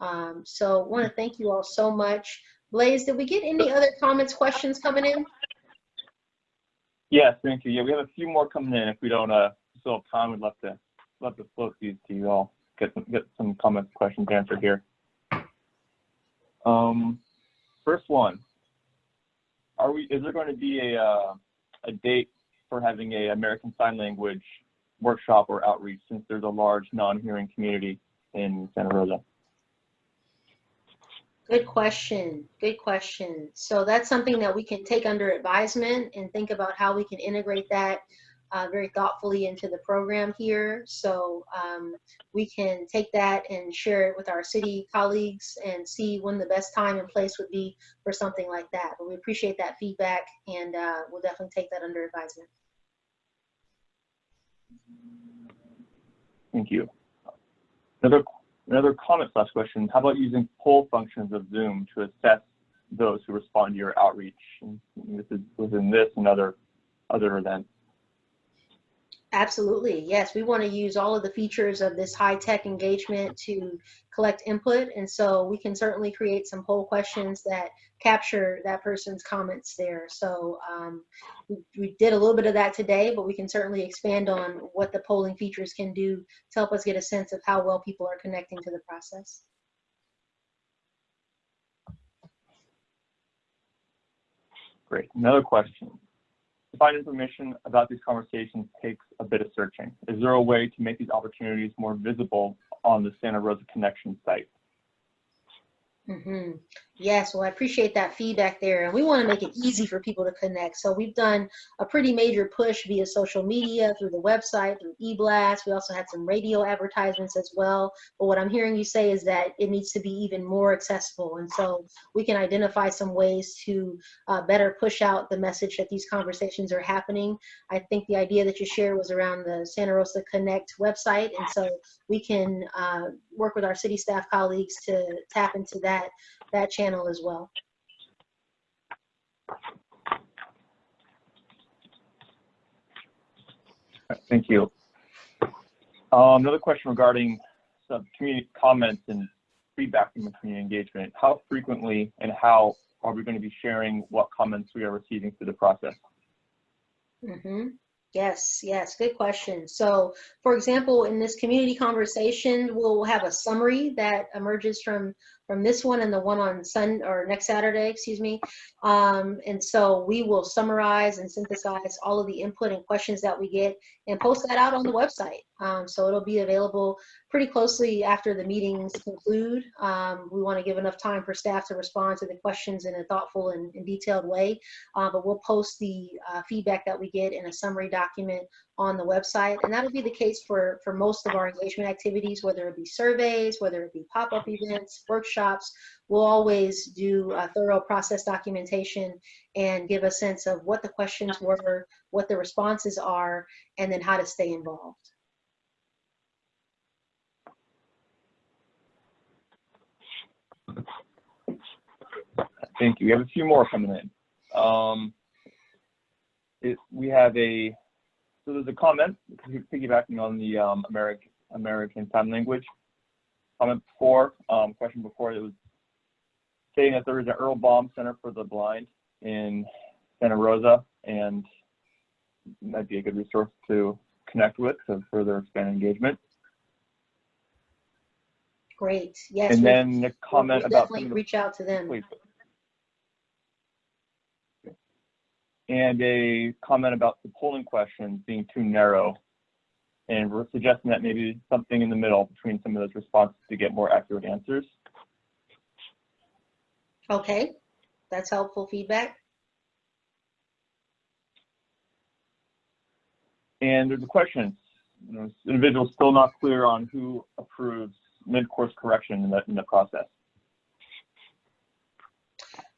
Um, so want to thank you all so much. Blaze, did we get any other comments, questions coming in?
Yes, thank you. Yeah, we have a few more coming in. If we don't, uh, still have time, we'd love to, love to float these to you all. Get some, get some comments, questions answered here. Um, first one. Are we, is there going to be a, uh, a date for having a American Sign Language workshop or outreach since there's a large non-hearing community in Santa Rosa?
Good question. Good question. So that's something that we can take under advisement and think about how we can integrate that uh, very thoughtfully into the program here. So um, we can take that and share it with our city colleagues and see when the best time and place would be for something like that. But we appreciate that feedback and uh, we'll definitely take that under advisement.
Thank you. Another Another comment slash question, how about using poll functions of Zoom to assess those who respond to your outreach? And this is within this and other, other events.
Absolutely. Yes, we want to use all of the features of this high-tech engagement to collect input. And so we can certainly create some poll questions that capture that person's comments there. So um, we, we did a little bit of that today, but we can certainly expand on what the polling features can do to help us get a sense of how well people are connecting to the process.
Great. Another question. Find information about these conversations takes a bit of searching. Is there a way to make these opportunities more visible on the Santa Rosa Connection site?
Mm -hmm. Yes, well, I appreciate that feedback there. And we want to make it easy for people to connect. So we've done a pretty major push via social media, through the website, through eBlast. We also had some radio advertisements as well. But what I'm hearing you say is that it needs to be even more accessible. And so we can identify some ways to uh, better push out the message that these conversations are happening. I think the idea that you shared was around the Santa Rosa Connect website. And so we can uh, work with our city staff colleagues to tap into that that channel as well.
Thank you. Um, another question regarding some community comments and feedback from the community engagement. How frequently and how are we going to be sharing what comments we are receiving through the process?
Mm -hmm. Yes, yes, good question. So, for example, in this community conversation, we'll have a summary that emerges from from this one and the one on Sun or next Saturday, excuse me. Um, and so we will summarize and synthesize all of the input and questions that we get and post that out on the website. Um, so it'll be available pretty closely after the meetings conclude. Um, we want to give enough time for staff to respond to the questions in a thoughtful and, and detailed way. Uh, but we'll post the uh, feedback that we get in a summary document on the website. And that'll be the case for, for most of our engagement activities, whether it be surveys, whether it be pop-up events, workshops. We'll always do a thorough process documentation and give a sense of what the questions were, what the responses are, and then how to stay involved.
Thank you. We have a few more coming in. Um, it, we have a, so there's a comment piggybacking on the um, American American Sign Language comment before, um, question before. It was saying that there is an Earl Baum Center for the Blind in Santa Rosa, and might be a good resource to connect with to further expand engagement.
Great. Yes.
And then the comment about
definitely
some of the
reach out to them.
Please. And a comment about the polling questions being too narrow. And we're suggesting that maybe something in the middle between some of those responses to get more accurate answers.
Okay, that's helpful feedback.
And there's a question, you know, individual's still not clear on who approves mid-course correction in the, in the process.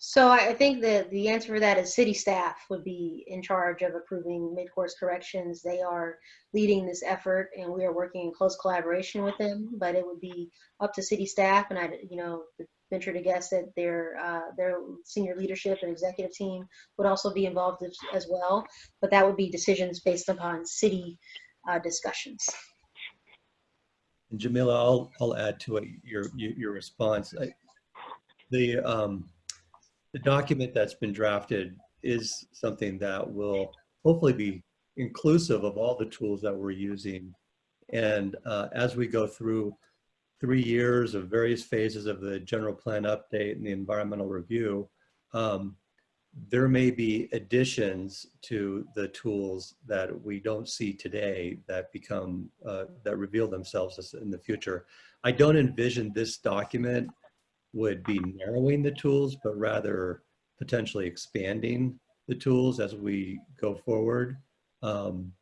So I think that the answer for that is city staff would be in charge of approving mid-course corrections. They are leading this effort and we are working in close collaboration with them, but it would be up to city staff and I, you know, venture to guess that their, uh, their senior leadership and executive team would also be involved as, as well. But that would be decisions based upon city, uh, discussions.
And Jamila, I'll, I'll add to it, your, your your response. I- The, um, the document that's been drafted is something that will hopefully be inclusive of all the tools that we're using. And uh, as we go through three years of various phases of the general plan update and the environmental review, um, there may be additions to the tools that we don't see today that become, uh, that reveal themselves in the future. I don't envision this document would be narrowing the tools, but rather potentially expanding the tools as we go forward. Um,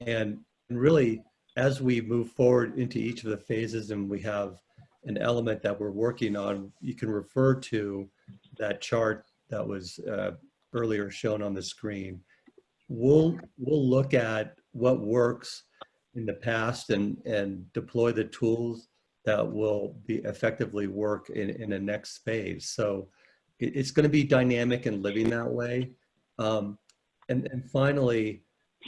and really, as we move forward into each of the phases and we have an element that we're working on, you can refer to that chart that was uh, earlier shown on the screen. We'll, we'll look at what works in the past and, and deploy the tools that will be effectively work in, in a next phase. So it, it's going to be dynamic and living that way. Um, and, and finally,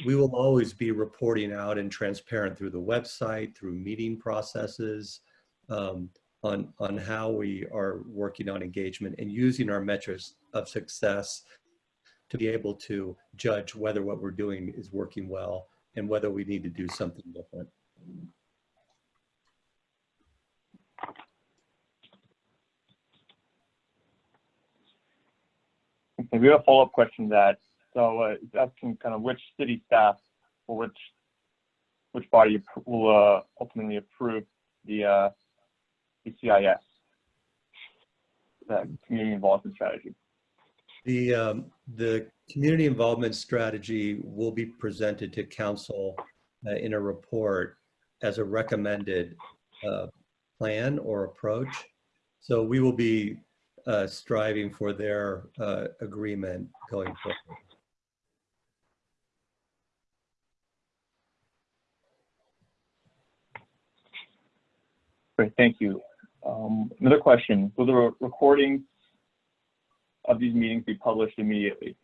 we will always be reporting out and transparent through the website, through meeting processes, um, on, on how we are working on engagement and using our metrics of success to be able to judge whether what we're doing is working well and whether we need to do something different.
Okay, we have a follow-up question to that. So uh, it's asking kind of which city staff or which which body will uh, ultimately approve the uh, CIS, that community involvement strategy.
The, um, the community involvement strategy will be presented to council uh, in a report as a recommended uh, plan or approach. So we will be uh, striving for their uh, agreement going forward.
Great, thank you. Um, another question: Will the re- recordings of these meetings be published immediately?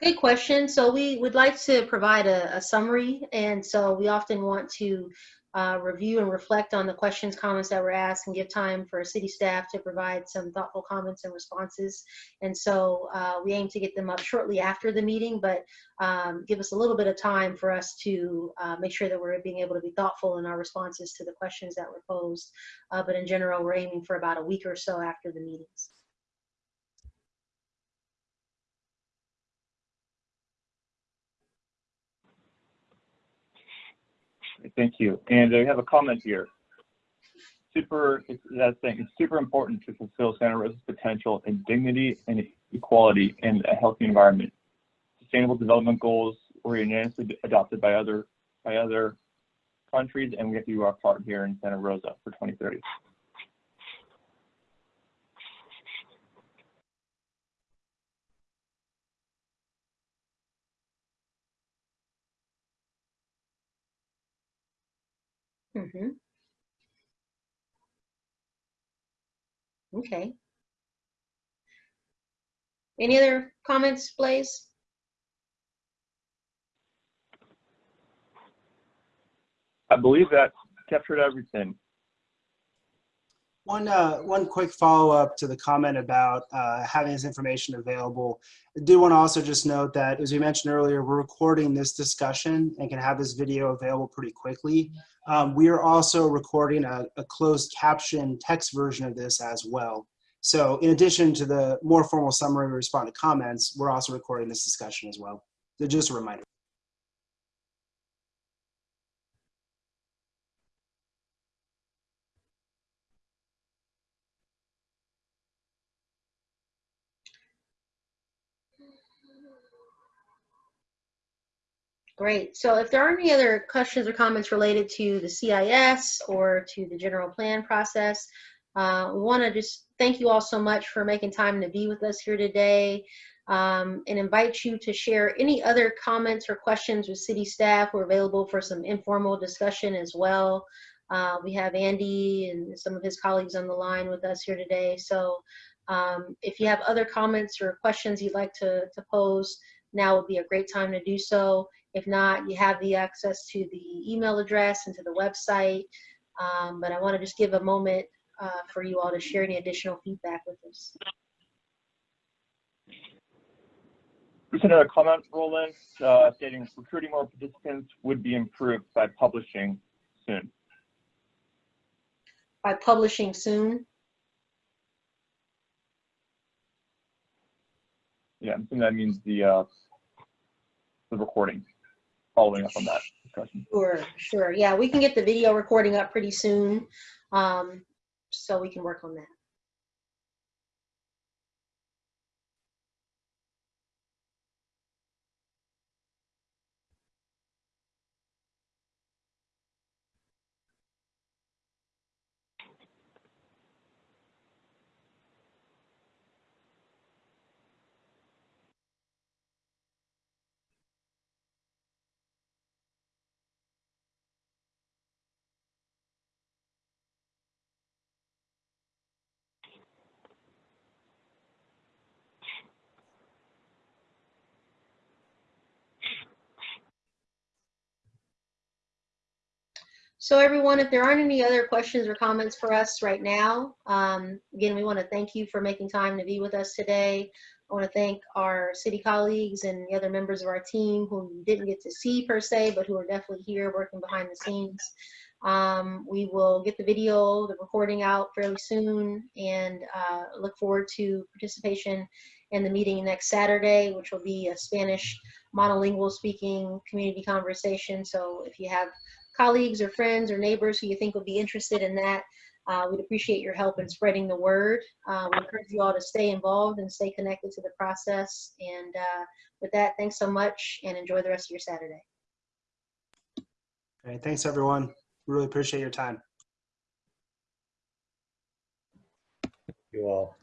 Good question. So we would like to provide a, a summary, and so we often want to uh, review and reflect on the questions, comments that were asked, and give time for city staff to provide some thoughtful comments and responses. And so uh, we aim to get them up shortly after the meeting, but um, give us a little bit of time for us to uh, make sure that we're being able to be thoughtful in our responses to the questions that were posed. Uh, but in general, we're aiming for about a week or so after the meetings.
Thank you. And I have a comment here. Super, that thing, it's super important to fulfill Santa Rosa's potential in dignity and equality in a healthy environment. Sustainable development goals were unanimously adopted by other, by other countries, and we have to do our part here in Santa Rosa for 2030.
Mhm. Okay. Any other comments, Blaze?
I believe that captured everything.
One, uh, one quick follow-up to the comment about uh, having this information available. I do want to also just note that, as we mentioned earlier, we're recording this discussion and can have this video available pretty quickly. Um, we are also recording a, a closed caption text version of this as well. So in addition to the more formal summary we respond to comments, we're also recording this discussion as well. So just a reminder.
Great. So if there aren't any other questions or comments related to the CIS or to the general plan process, uh, we want to just thank you all so much for making time to be with us here today um, and invite you to share any other comments or questions with city staff. We're available for some informal discussion as well. Uh, we have Andy and some of his colleagues on the line with us here today. So um, if you have other comments or questions you'd like to, to pose, now would be a great time to do so. If not, you have the access to the email address and to the website. Um, but I want to just give a moment uh, for you all to share any additional feedback with us.
Just another comment, Roland, uh, stating recruiting more participants would be improved by publishing soon.
By publishing soon,
Yeah, I think that means the, uh, the recording, following up on that
sure, sure. Yeah, we can get the video recording up pretty soon. Um, so we can work on that. So everyone, if there aren't any other questions or comments for us right now, um, again, we want to thank you for making time to be with us today. I want to thank our city colleagues and the other members of our team who you didn't get to see per se, but who are definitely here working behind the scenes. Um, we will get the video, the recording out fairly soon and uh, look forward to participation in the meeting next Saturday, which will be a Spanish monolingual speaking community conversation. So if you have colleagues or friends or neighbors who you think would be interested in that, uh, we'd appreciate your help in spreading the word. Uh, we encourage you all to stay involved and stay connected to the process. And uh, with that, thanks so much and enjoy the rest of your Saturday.
All right, thanks, everyone. Really appreciate your time.
You all.